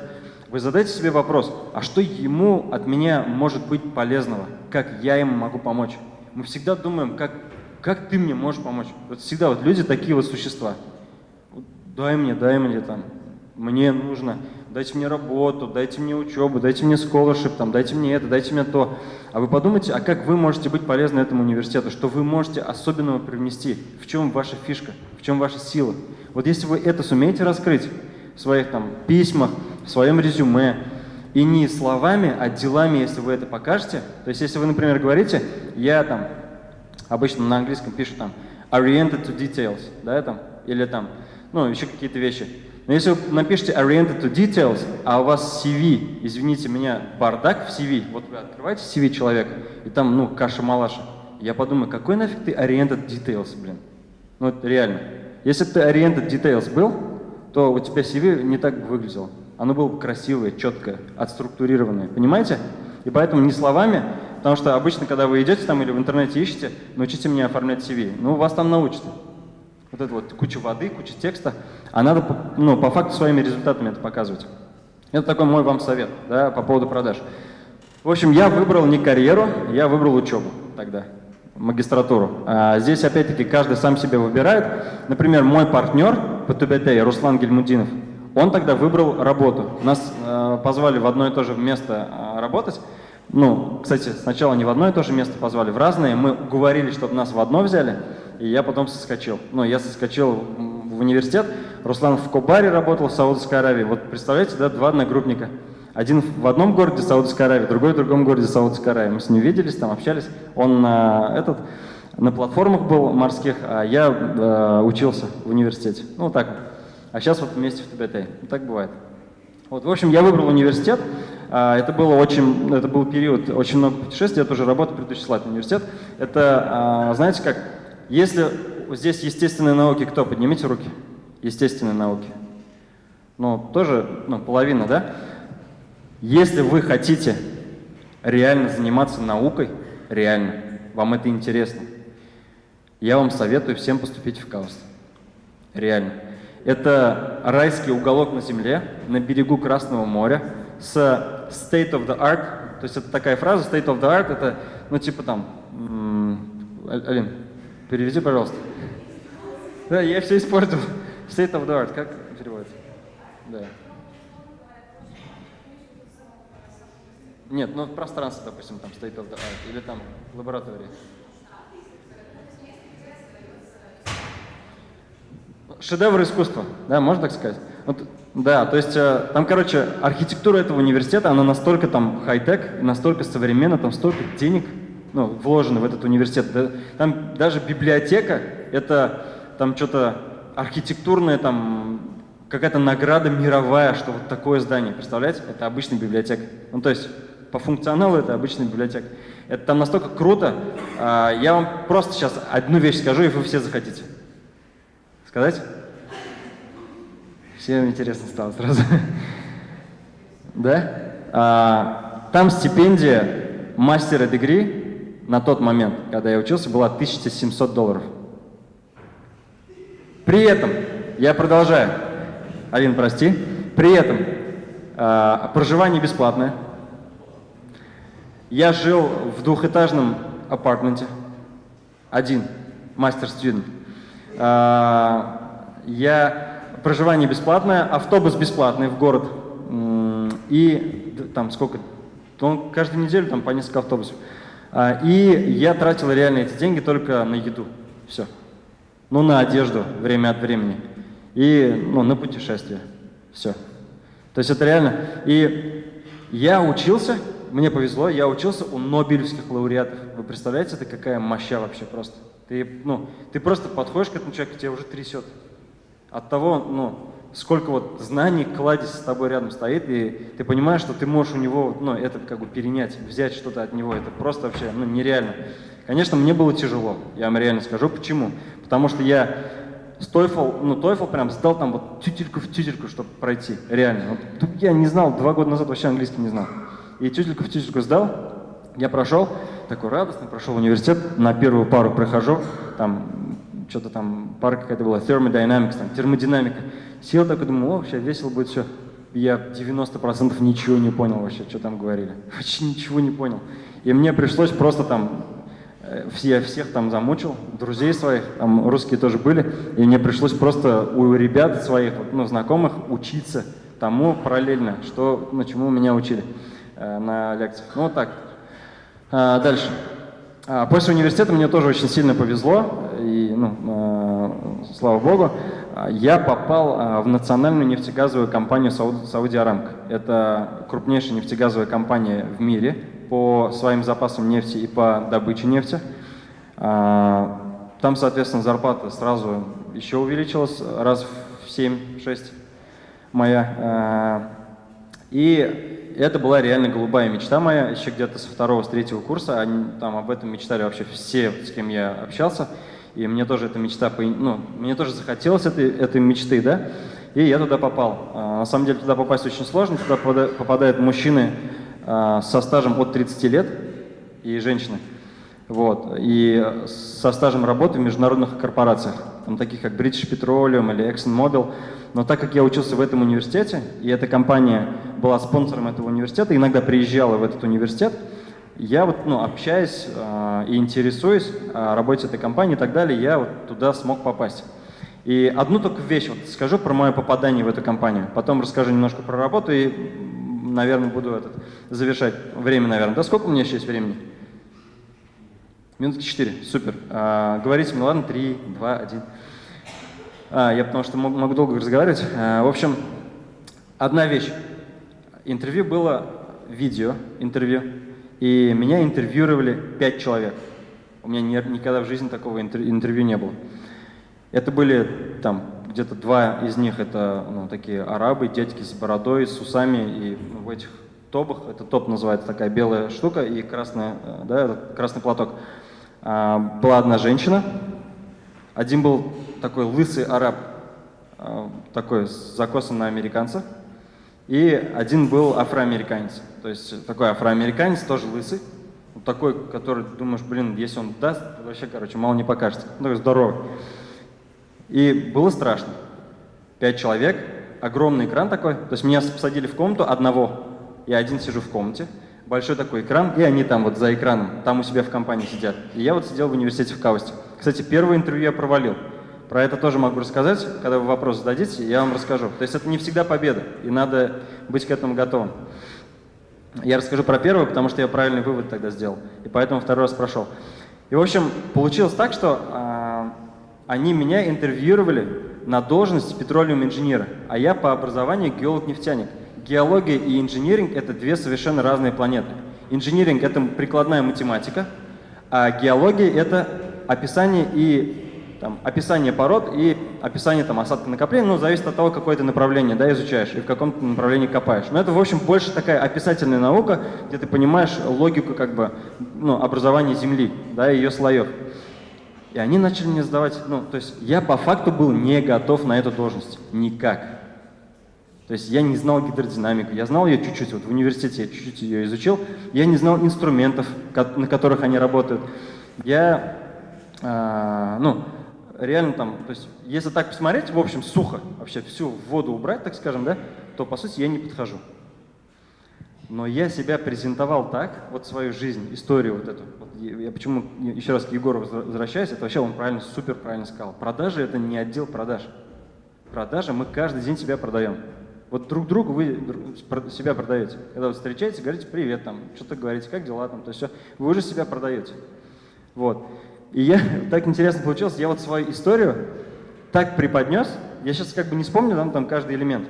вы задайте себе вопрос, а что ему от меня может быть полезного? Как я ему могу помочь? Мы всегда думаем, как, как ты мне можешь помочь? Вот всегда вот люди такие вот существа. Дай мне, дай мне там, мне нужно, дайте мне работу, дайте мне учебу, дайте мне scholarship, там, дайте мне это, дайте мне то. А вы подумайте, а как вы можете быть полезны этому университету, что вы можете особенного привнести, в чем ваша фишка, в чем ваша сила. Вот если вы это сумеете раскрыть в своих там письмах, в своем резюме, и не словами, а делами, если вы это покажете, то есть если вы, например, говорите, я там, обычно на английском пишу там, oriented to details, да, там, или там, ну, еще какие-то вещи, но если вы напишите oriented to details, а у вас CV, извините меня, бардак в CV, вот вы открываете CV человека, и там, ну, каша-малаша, я подумаю, какой нафиг ты oriented details, блин? Ну, это реально. Если ты oriented details был, то у тебя CV не так бы выглядело. Оно было бы красивое, четкое, отструктурированное. Понимаете? И поэтому не словами, потому что обычно, когда вы идете там или в интернете ищете, научите меня оформлять CV. Ну, вас там научат. Вот это вот куча воды, куча текста, а надо ну, по факту своими результатами это показывать. Это такой мой вам совет да, по поводу продаж. В общем, я выбрал не карьеру, я выбрал учебу тогда, магистратуру. А здесь опять-таки каждый сам себе выбирает. Например, мой партнер по ТБТ, Руслан Гельмудинов, он тогда выбрал работу. Нас э, позвали в одно и то же место э, работать. Ну, кстати, сначала не в одно и то же место позвали, в разные. Мы говорили, чтобы нас в одно взяли и я потом соскочил. Ну, я соскочил в университет, Руслан в Кобаре работал в Саудовской Аравии. Вот представляете, да, два одногруппника. Один в одном городе Саудовской Аравии, другой в другом городе Саудовской Аравии. Мы с ним виделись, там общались. Он на, этот, на платформах был морских, а я э, учился в университете. Ну, вот так. А сейчас вот вместе в ТБТ. Вот так бывает. Вот, в общем, я выбрал университет. А, это, было очень, это был период очень много путешествий. Я тоже работал, предыдущий слайд университет. Это, а, знаете как, если здесь естественные науки, кто? Поднимите руки. Естественные науки. Ну, тоже, ну, половина, да? Если вы хотите реально заниматься наукой, реально, вам это интересно, я вам советую всем поступить в КАУС. Реально. Это райский уголок на земле, на берегу Красного моря, с state of the art, то есть это такая фраза, state of the art, это, ну, типа там, Алин, переведи, пожалуйста. Да, я все испортил. State of the art, как переводится? Да. Нет, ну пространство, допустим, там state of the art, или там лаборатория. Шедевр искусства, да, можно так сказать? Вот, да, то есть э, там, короче, архитектура этого университета, она настолько там хай-тек, настолько современна, там столько денег ну, вложено в этот университет. Там даже библиотека, это там что-то архитектурное, там какая-то награда мировая, что вот такое здание, представляете? Это обычная библиотека. Ну, то есть по функционалу это обычная библиотека. Это там настолько круто. А, я вам просто сейчас одну вещь скажу, и вы все захотите. Сказать? Всем интересно стало сразу. Да? А, там стипендия мастера дегри на тот момент, когда я учился, была 1700 долларов. При этом, я продолжаю, Алин, прости, при этом э, проживание бесплатное. Я жил в двухэтажном апартменте, один, мастер-студент. Э, я, проживание бесплатное, автобус бесплатный в город. И там сколько, он каждую неделю там по несколько автобусов. И я тратил реально эти деньги только на еду. Все ну, на одежду время от времени и ну, на путешествие. Все. То есть это реально. И я учился, мне повезло, я учился у Нобелевских лауреатов. Вы представляете, это какая моща вообще просто? Ты, ну, ты просто подходишь к этому человеку, тебя уже трясет. От того, ну, сколько вот знаний, кладезь с тобой рядом стоит, и ты понимаешь, что ты можешь у него, ну, это как бы перенять, взять что-то от него. Это просто вообще, ну, нереально. Конечно, мне было тяжело, я вам реально скажу, почему. Потому что я с TOEFL, ну, TOEFL прям сдал там вот тютельку в тютельку, чтобы пройти, реально. Вот, я не знал, два года назад вообще английский не знал. И тютельку в тютельку сдал, я прошел, такой радостный, прошел университет, на первую пару прохожу, там что-то там, пара какая-то была, thermodynamics, там, термодинамика. Сел такой, думаю, о, вообще весело будет все. Я 90% ничего не понял вообще, что там говорили. Вообще ничего не понял. И мне пришлось просто там все, всех там замучил, друзей своих, там русские тоже были, и мне пришлось просто у ребят своих, ну, знакомых, учиться тому параллельно, что, ну, чему меня учили э, на лекциях. Ну, вот так. А, дальше. А, после университета мне тоже очень сильно повезло, и, ну, э, слава богу, я попал э, в национальную нефтегазовую компанию Сауди Арамк. Это крупнейшая нефтегазовая компания в мире, по своим запасам нефти и по добыче нефти. А, там, соответственно, зарплата сразу еще увеличилась раз в 7-6 моя. А, и это была реально голубая мечта моя, еще где-то со второго, с третьего курса. Они там об этом мечтали вообще все, с кем я общался. И мне тоже эта мечта, ну, мне тоже захотелось этой, этой мечты, да, и я туда попал. А, на самом деле туда попасть очень сложно, туда попадают мужчины а, со стажем от 30 лет и женщины. Вот. И со стажем работы в международных корпорациях, там, таких как British Petroleum или ExxonMobil. Но так как я учился в этом университете, и эта компания была спонсором этого университета, иногда приезжала в этот университет, я вот, ну, общаясь э, и интересуясь о работе этой компании и так далее, я вот туда смог попасть. И одну только вещь вот скажу про мое попадание в эту компанию, потом расскажу немножко про работу и наверное, буду этот, завершать. Время, наверное. Да сколько у меня еще есть времени? Минутки четыре. Супер. А, говорите мне, ладно, три, два, один. А, я потому что могу, могу долго разговаривать. А, в общем, одна вещь. Интервью было видео, интервью, и меня интервьюировали пять человек. У меня ни, никогда в жизни такого интервью не было. Это были там где-то два из них это ну, такие арабы, дядьки с бородой, с усами, и в этих тобах, это топ называется, такая белая штука, и красная, э, да, красный платок. А, была одна женщина, один был такой лысый араб, э, такой с закосом на американца, и один был афроамериканец. То есть такой афроамериканец, тоже лысый, вот такой, который думаешь, блин, если он даст, вообще, короче, мало не покажется. Ну, здоровый. И было страшно. Пять человек, огромный экран такой, то есть меня посадили в комнату одного, я один сижу в комнате, большой такой экран, и они там вот за экраном, там у себя в компании сидят. И я вот сидел в университете в Каусте. Кстати, первое интервью я провалил. Про это тоже могу рассказать, когда вы вопрос зададите, я вам расскажу. То есть это не всегда победа, и надо быть к этому готовым. Я расскажу про первое, потому что я правильный вывод тогда сделал, и поэтому второй раз прошел. И, в общем, получилось так, что э, они меня интервьюировали на должность петролиум инженера, а я по образованию геолог-нефтяник. Геология и инжиниринг – это две совершенно разные планеты. Инжиниринг – это прикладная математика, а геология – это описание и там, описание пород и описание там, осадка накопления, ну, зависит от того, какое ты направление да, изучаешь и в каком направлении копаешь. Но это, в общем, больше такая описательная наука, где ты понимаешь логику как бы, ну, образования Земли, да, ее слоев. И они начали мне задавать, ну, то есть я по факту был не готов на эту должность, никак. То есть я не знал гидродинамику, я знал ее чуть-чуть, вот в университете я чуть-чуть ее изучил, я не знал инструментов, на которых они работают. Я, э, ну, реально там, то есть если так посмотреть, в общем, сухо, вообще всю воду убрать, так скажем, да, то по сути я не подхожу. Но я себя презентовал так, вот свою жизнь, историю вот эту. Вот я почему еще раз к Егору возвращаюсь, это вообще он правильно, супер правильно сказал. Продажи это не отдел продаж. Продажи мы каждый день себя продаем. Вот друг другу вы себя продаете. Когда вы встречаетесь, говорите привет, там, что-то говорите, как дела, там, то есть все, вы уже себя продаете. Вот. И я, так интересно получилось, я вот свою историю так преподнес, я сейчас как бы не вспомню там, там каждый элемент,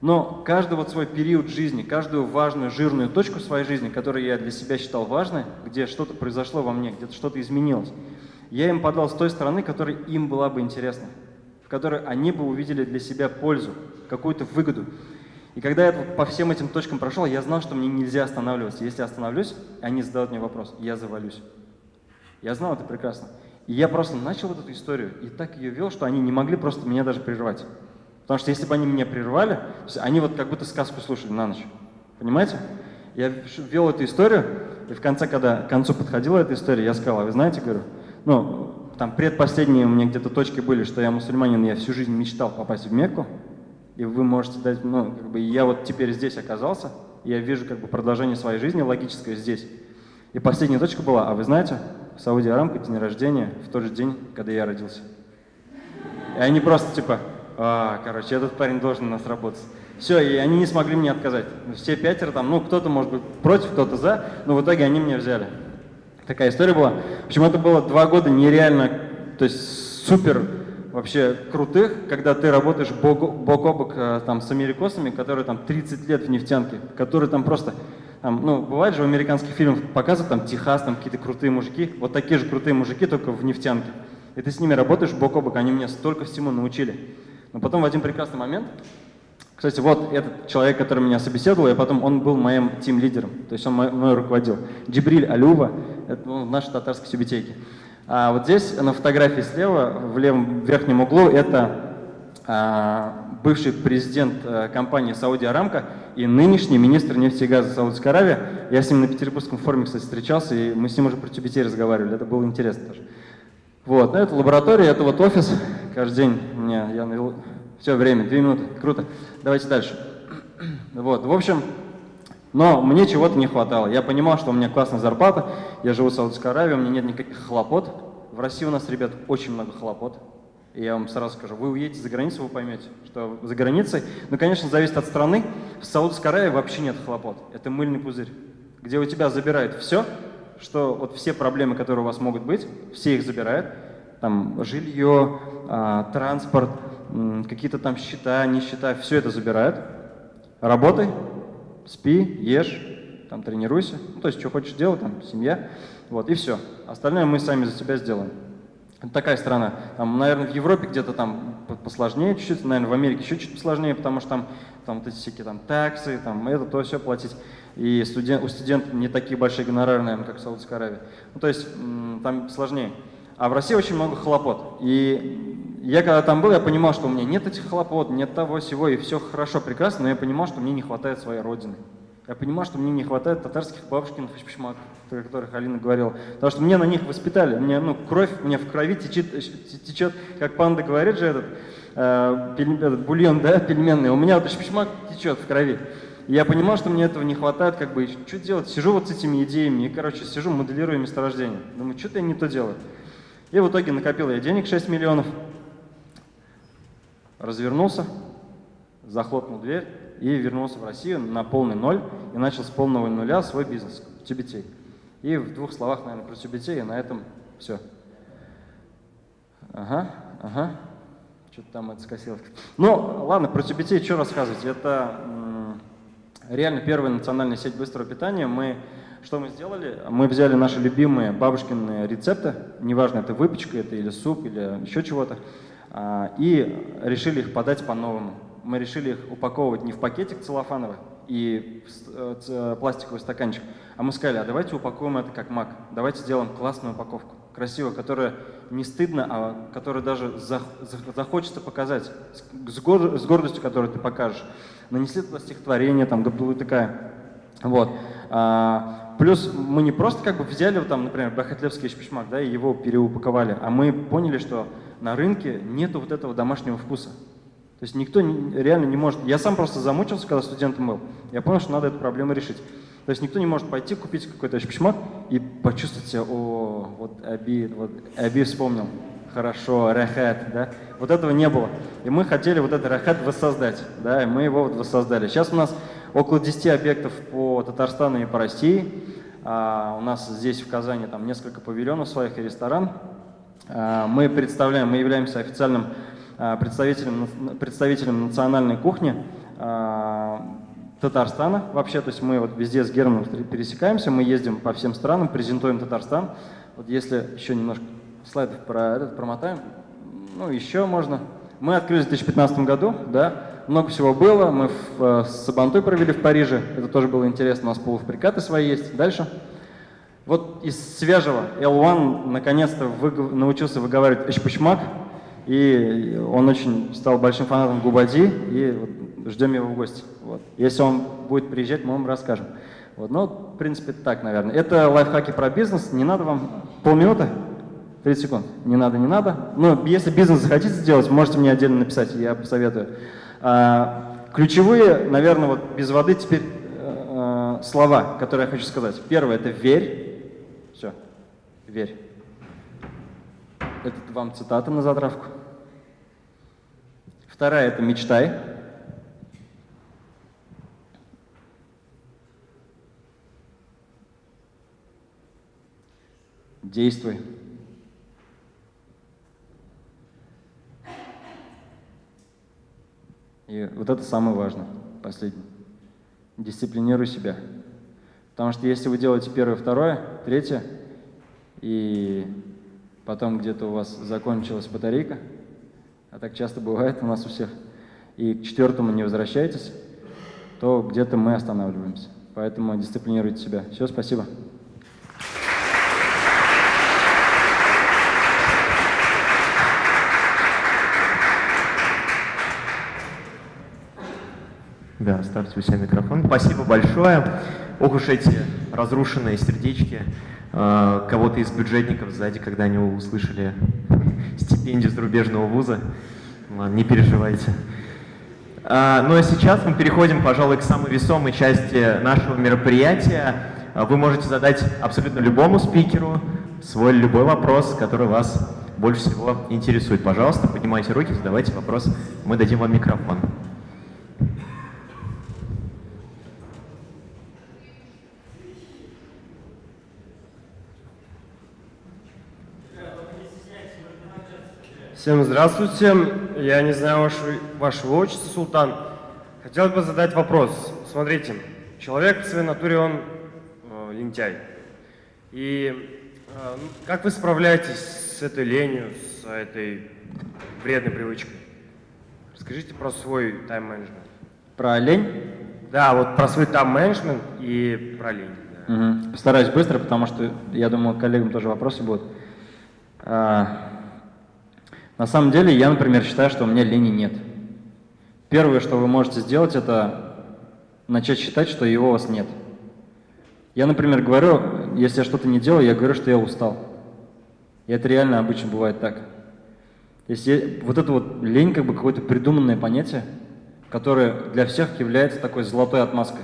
но каждый вот свой период жизни, каждую важную, жирную точку своей жизни, которую я для себя считал важной, где что-то произошло во мне, где-то что-то изменилось, я им подал с той стороны, которая им была бы интересна, в которой они бы увидели для себя пользу, какую-то выгоду. И когда я по всем этим точкам прошел, я знал, что мне нельзя останавливаться. Если остановлюсь, они задают мне вопрос, я завалюсь. Я знал это прекрасно. И я просто начал вот эту историю и так ее вел, что они не могли просто меня даже прервать. Потому что если бы они меня прервали, они вот как будто сказку слушали на ночь. Понимаете? Я вел эту историю, и в конце, когда к концу подходила эта история, я сказал, а вы знаете, говорю, ну, там предпоследние у меня где-то точки были, что я мусульманин, я всю жизнь мечтал попасть в Мекку, и вы можете дать, ну, как бы я вот теперь здесь оказался, я вижу как бы продолжение своей жизни логическое здесь. И последняя точка была, а вы знаете, в Сауди Арамко день рождения в тот же день, когда я родился. И они просто типа, а, короче, этот парень должен нас работать. Все, и они не смогли мне отказать. Все пятеро там, ну, кто-то, может быть, против, кто-то за, но в итоге они меня взяли. Такая история была. Общем, это было два года нереально, то есть супер вообще крутых, когда ты работаешь бок, бок о бок э, там, с америкосами, которые там 30 лет в нефтянке, которые там просто там, ну, бывает же в американских фильмах показывают там Техас, там какие-то крутые мужики, вот такие же крутые мужики, только в нефтянке. И ты с ними работаешь бок о бок, они меня столько всему научили. Но потом в один прекрасный момент, кстати, вот этот человек, который меня собеседовал, и потом он был моим тим-лидером, то есть он мной руководил. Джибриль Алюва, это он в нашей татарской сюбетейке. А вот здесь на фотографии слева, в левом верхнем углу, это бывший президент а, компании Сауди Арамка и нынешний министр нефти и газа Саудовской Аравии. Я с ним на Петербургском форуме, кстати, встречался, и мы с ним уже про TBT разговаривали, это было интересно тоже. Вот, ну, это лаборатория, это вот офис, каждый день меня, я все время, две минуты, круто. Давайте дальше. Вот, в общем, но мне чего-то не хватало. Я понимал, что у меня классная зарплата, я живу в Саудовской Аравии, у меня нет никаких хлопот. В России у нас, ребят, очень много хлопот. Я вам сразу скажу, вы уедете за границу, вы поймете, что за границей, ну, конечно, зависит от страны. В Саудовской Аравии вообще нет хлопот. Это мыльный пузырь, где у тебя забирают все, что вот все проблемы, которые у вас могут быть, все их забирают. Там жилье, а, транспорт, какие-то там счета, не счета, все это забирают. Работай, спи, ешь, там тренируйся, ну, то есть что хочешь делать, там семья, вот и все. Остальное мы сами за себя сделаем. Такая страна. Там, наверное, в Европе где-то там посложнее чуть-чуть, наверное, в Америке еще чуть посложнее, потому что там, там вот эти всякие там таксы, там это, то, все платить. И студент, у студентов не такие большие гонорары, наверное, как в Саудовской Аравии. Ну, то есть там сложнее. А в России очень много хлопот. И я когда там был, я понимал, что у меня нет этих хлопот, нет того всего, и все хорошо, прекрасно, но я понимал, что мне не хватает своей родины. Я понимал, что мне не хватает татарских бабушкиных шпишмаков, о которых Алина говорила. Потому что мне на них воспитали, мне, ну, кровь у меня в крови течет, течет как панда говорит же этот, э, пель, этот бульон, да, пельменный. У меня вот шпишмак течет в крови. Я понимал, что мне этого не хватает, как бы, что делать? Сижу вот с этими идеями, и, короче, сижу, моделирую месторождение. Думаю, что-то я не то делаю. И в итоге накопил я денег 6 миллионов, развернулся, захлопнул дверь и вернулся в Россию на полный ноль и начал с полного нуля свой бизнес, Тюбетей. И в двух словах, наверное, про Тюбетей, и на этом все. Ага, ага. Что-то там это скосилось. Ну, ладно, про Тюбетей что рассказывать? Это реально первая национальная сеть быстрого питания. Мы, что мы сделали? Мы взяли наши любимые бабушкины рецепты, неважно, это выпечка, это или суп, или еще чего-то, а, и решили их подать по-новому. Мы решили их упаковывать не в пакетик целлофановый и в э, пластиковый стаканчик, а мы сказали, а давайте упакуем это как мак, давайте сделаем классную упаковку, красивую, которая не стыдно, а которая даже захочется показать, с гордостью, которую ты покажешь нанесли туда стихотворение, там, Габдулы такая. Вот. А, плюс мы не просто как бы взяли, там, например, Бахатлевский шпишмак, да, и его переупаковали, а мы поняли, что на рынке нету вот этого домашнего вкуса. То есть никто реально не может... Я сам просто замучился, когда студентом был. Я понял, что надо эту проблему решить. То есть никто не может пойти купить какой-то шпишмак и почувствовать себя, о, вот Аби, вот Аби вспомнил хорошо, рахат, да, вот этого не было. И мы хотели вот этот рахат воссоздать, да, и мы его вот воссоздали. Сейчас у нас около 10 объектов по Татарстану и по России. А, у нас здесь в Казани там несколько павильонов своих и ресторан. А, мы представляем, мы являемся официальным представителем, представителем национальной кухни а, Татарстана вообще, то есть мы вот везде с Германом пересекаемся, мы ездим по всем странам, презентуем Татарстан. Вот если еще немножко слайдов про этот промотаем. Ну, еще можно. Мы открылись в 2015 году, да, много всего было. Мы в, э, с Сабантой провели в Париже, это тоже было интересно, у нас полуфабрикаты свои есть. Дальше. Вот из свежего L1 наконец-то выгов... научился выговаривать Эшпучмак, и он очень стал большим фанатом Губади, и ждем его в гости. Вот. Если он будет приезжать, мы вам расскажем. Вот. Ну, в принципе, так, наверное. Это лайфхаки про бизнес. Не надо вам полминуты? 30 секунд. Не надо, не надо. Но если бизнес захотите сделать, можете мне отдельно написать, я посоветую. А, ключевые, наверное, вот без воды теперь а, слова, которые я хочу сказать. Первое – это «верь». Все, верь. Это вам цитата на затравку. Вторая – это «мечтай». Действуй. И вот это самое важное, последнее. Дисциплинируй себя. Потому что если вы делаете первое, второе, третье, и потом где-то у вас закончилась батарейка, а так часто бывает у нас у всех, и к четвертому не возвращаетесь, то где-то мы останавливаемся. Поэтому дисциплинируйте себя. Все, спасибо. Да, ставьте у себя микрофон. Спасибо большое. Ох уж эти разрушенные сердечки э, кого-то из бюджетников сзади, когда они услышали стипендию зарубежного вуза. Ладно, не переживайте. А, ну а сейчас мы переходим, пожалуй, к самой весомой части нашего мероприятия. А, вы можете задать абсолютно любому спикеру свой любой вопрос, который вас больше всего интересует. Пожалуйста, поднимайте руки, задавайте вопрос, мы дадим вам микрофон. Всем здравствуйте. Я не знаю ваше, вашего отчества, Султан. Хотел бы задать вопрос. Смотрите, человек в своей натуре, он э, лентяй. И э, как вы справляетесь с этой ленью, с этой вредной привычкой? Расскажите про свой тайм-менеджмент. Про лень? Да, вот про свой тайм-менеджмент и про лень. Да. Угу. Постараюсь быстро, потому что, я думаю, коллегам тоже вопросы будут. А, На самом деле, я, например, считаю, что у меня лени нет. Первое, что вы можете сделать, это начать считать, что его у вас нет. Я, например, говорю, если я что-то не делаю, я говорю, что я устал. И это реально обычно бывает так. Если вот это вот лень, как бы какое-то придуманное понятие, которое для всех является такой золотой отмазкой.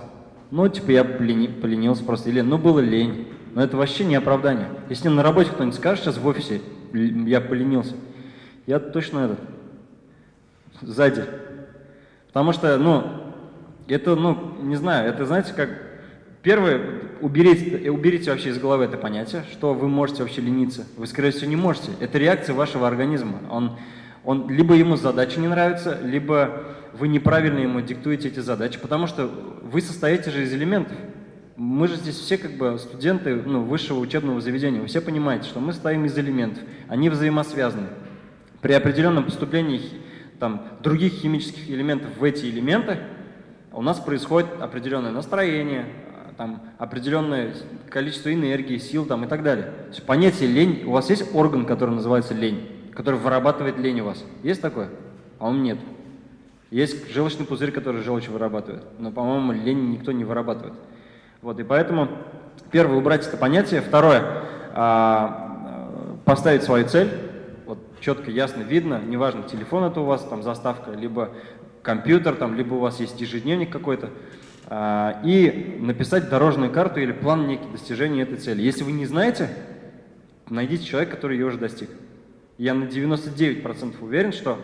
Ну, типа, я полени, поленился просто, или ну, было лень. Но это вообще не оправдание. Если на работе кто-нибудь скажет сейчас в офисе, я поленился, я точно этот, сзади. Потому что, ну, это, ну, не знаю, это, знаете, как Первое, уберите, уберите вообще из головы это понятие, что вы можете вообще лениться. Вы, скорее всего, не можете. Это реакция вашего организма. Он, он, либо ему задача не нравится, либо вы неправильно ему диктуете эти задачи, потому что вы состоите же из элементов. Мы же здесь все как бы студенты ну, высшего учебного заведения. Вы все понимаете, что мы стоим из элементов. Они взаимосвязаны. При определенном поступлении там, других химических элементов в эти элементы у нас происходит определенное настроение, там, определенное количество энергии, сил там, и так далее. То есть понятие лень, у вас есть орган, который называется лень, который вырабатывает лень у вас? Есть такое? По-моему, нет. Есть желчный пузырь, который желчь вырабатывает, но, по-моему, лень никто не вырабатывает. Вот, и поэтому, первое, убрать это понятие. Второе, а, поставить свою цель, четко, ясно видно, неважно, телефон это у вас, там заставка, либо компьютер, там, либо у вас есть ежедневник какой-то, а, и написать дорожную карту или план некий достижения этой цели. Если вы не знаете, найдите человека, который ее уже достиг. Я на 99% уверен, что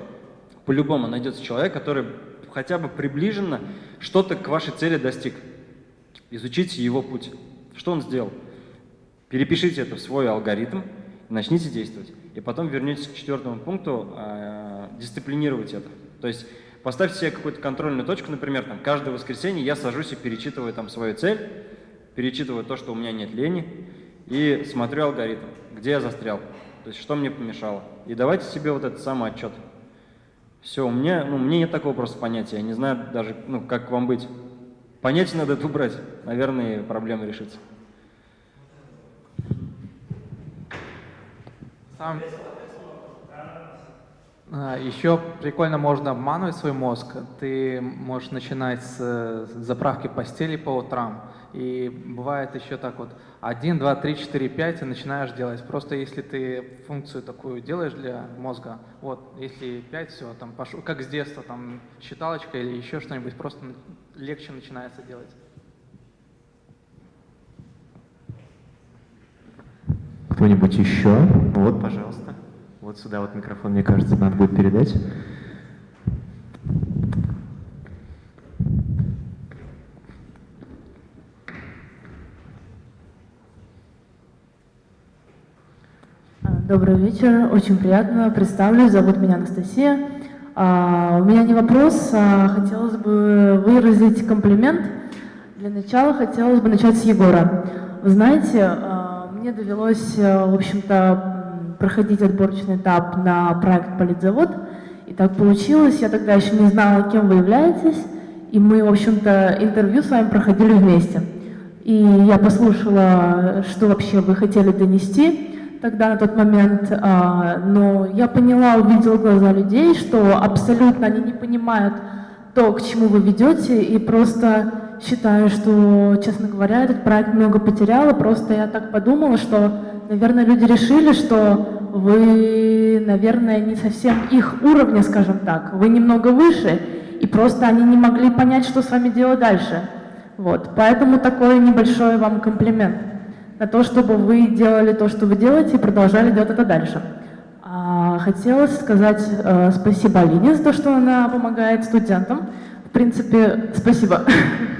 по-любому найдется человек, который хотя бы приближенно что-то к вашей цели достиг. Изучите его путь. Что он сделал? Перепишите это в свой алгоритм и начните действовать. И потом вернетесь к четвертому пункту, э, дисциплинировать это. То есть Поставьте себе какую-то контрольную точку, например, там, каждое воскресенье я сажусь и перечитываю там свою цель, перечитываю то, что у меня нет лени, и смотрю алгоритм, где я застрял, то есть что мне помешало. И давайте себе вот этот самый отчет. Все, у меня, ну, мне нет такого просто понятия, я не знаю даже, ну, как вам быть. Понятие надо это убрать, наверное, проблема решится. Сам... А, Еще прикольно можно обманывать свой мозг. Ты можешь начинать с заправки постели по утрам. И бывает еще так вот 1, 2, 3, 4, 5 и начинаешь делать. Просто если ты функцию такую делаешь для мозга, вот, если 5, все, там пошел, как с детства, там считалочка или еще что-нибудь, просто легче начинается делать. Кто-нибудь еще? Вот, пожалуйста. Вот сюда вот микрофон, мне кажется, надо будет передать. Добрый вечер, очень приятно. Представлюсь, зовут меня Анастасия. А, у меня не вопрос, а хотелось бы выразить комплимент. Для начала хотелось бы начать с Егора. Вы знаете, а, мне довелось, в общем-то, проходить отборочный этап на проект «Политзавод». И так получилось, я тогда еще не знала, кем вы являетесь, и мы, в общем-то, интервью с вами проходили вместе. И я послушала, что вообще вы хотели донести тогда, на тот момент, а, но я поняла, увидела глаза людей, что абсолютно они не понимают то, к чему вы ведете, и просто считаю, что, честно говоря, этот проект много потерял, просто я так подумала, что наверное, люди решили, что вы, наверное, не совсем их уровня, скажем так, вы немного выше, и просто они не могли понять, что с вами делать дальше. Вот, поэтому такой небольшой вам комплимент на то, чтобы вы делали то, что вы делаете, и продолжали делать это дальше. А, хотелось сказать э, спасибо Алине за то, что она помогает студентам. В принципе, спасибо.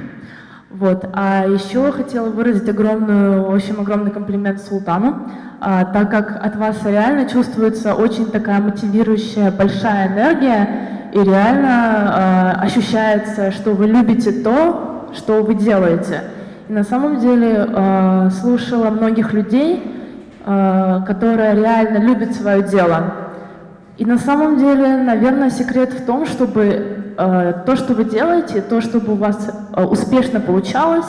Вот. А еще хотела выразить огромную, общем, огромный комплимент Султану, а, так как от вас реально чувствуется очень такая мотивирующая большая энергия, и реально а, ощущается, что вы любите то, что вы делаете. И на самом деле а, слушала многих людей, а, которые реально любят свое дело. И на самом деле, наверное, секрет в том, чтобы то, что вы делаете, то, чтобы у вас э, успешно получалось,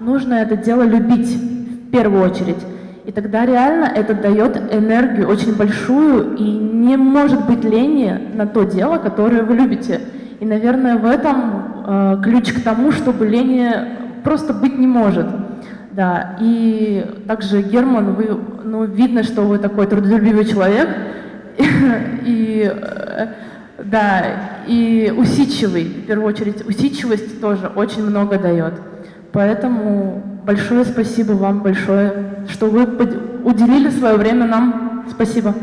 нужно это дело любить в первую очередь. И тогда реально это дает энергию очень большую, и не может быть лени на то дело, которое вы любите. И, наверное, в этом э, ключ к тому, чтобы лени просто быть не может. Да, и также, Герман, вы, ну, видно, что вы такой трудолюбивый человек, и, э, да, и усидчивый, в первую очередь, усидчивость тоже очень много дает. Поэтому большое спасибо вам большое, что вы уделили свое время нам. Спасибо.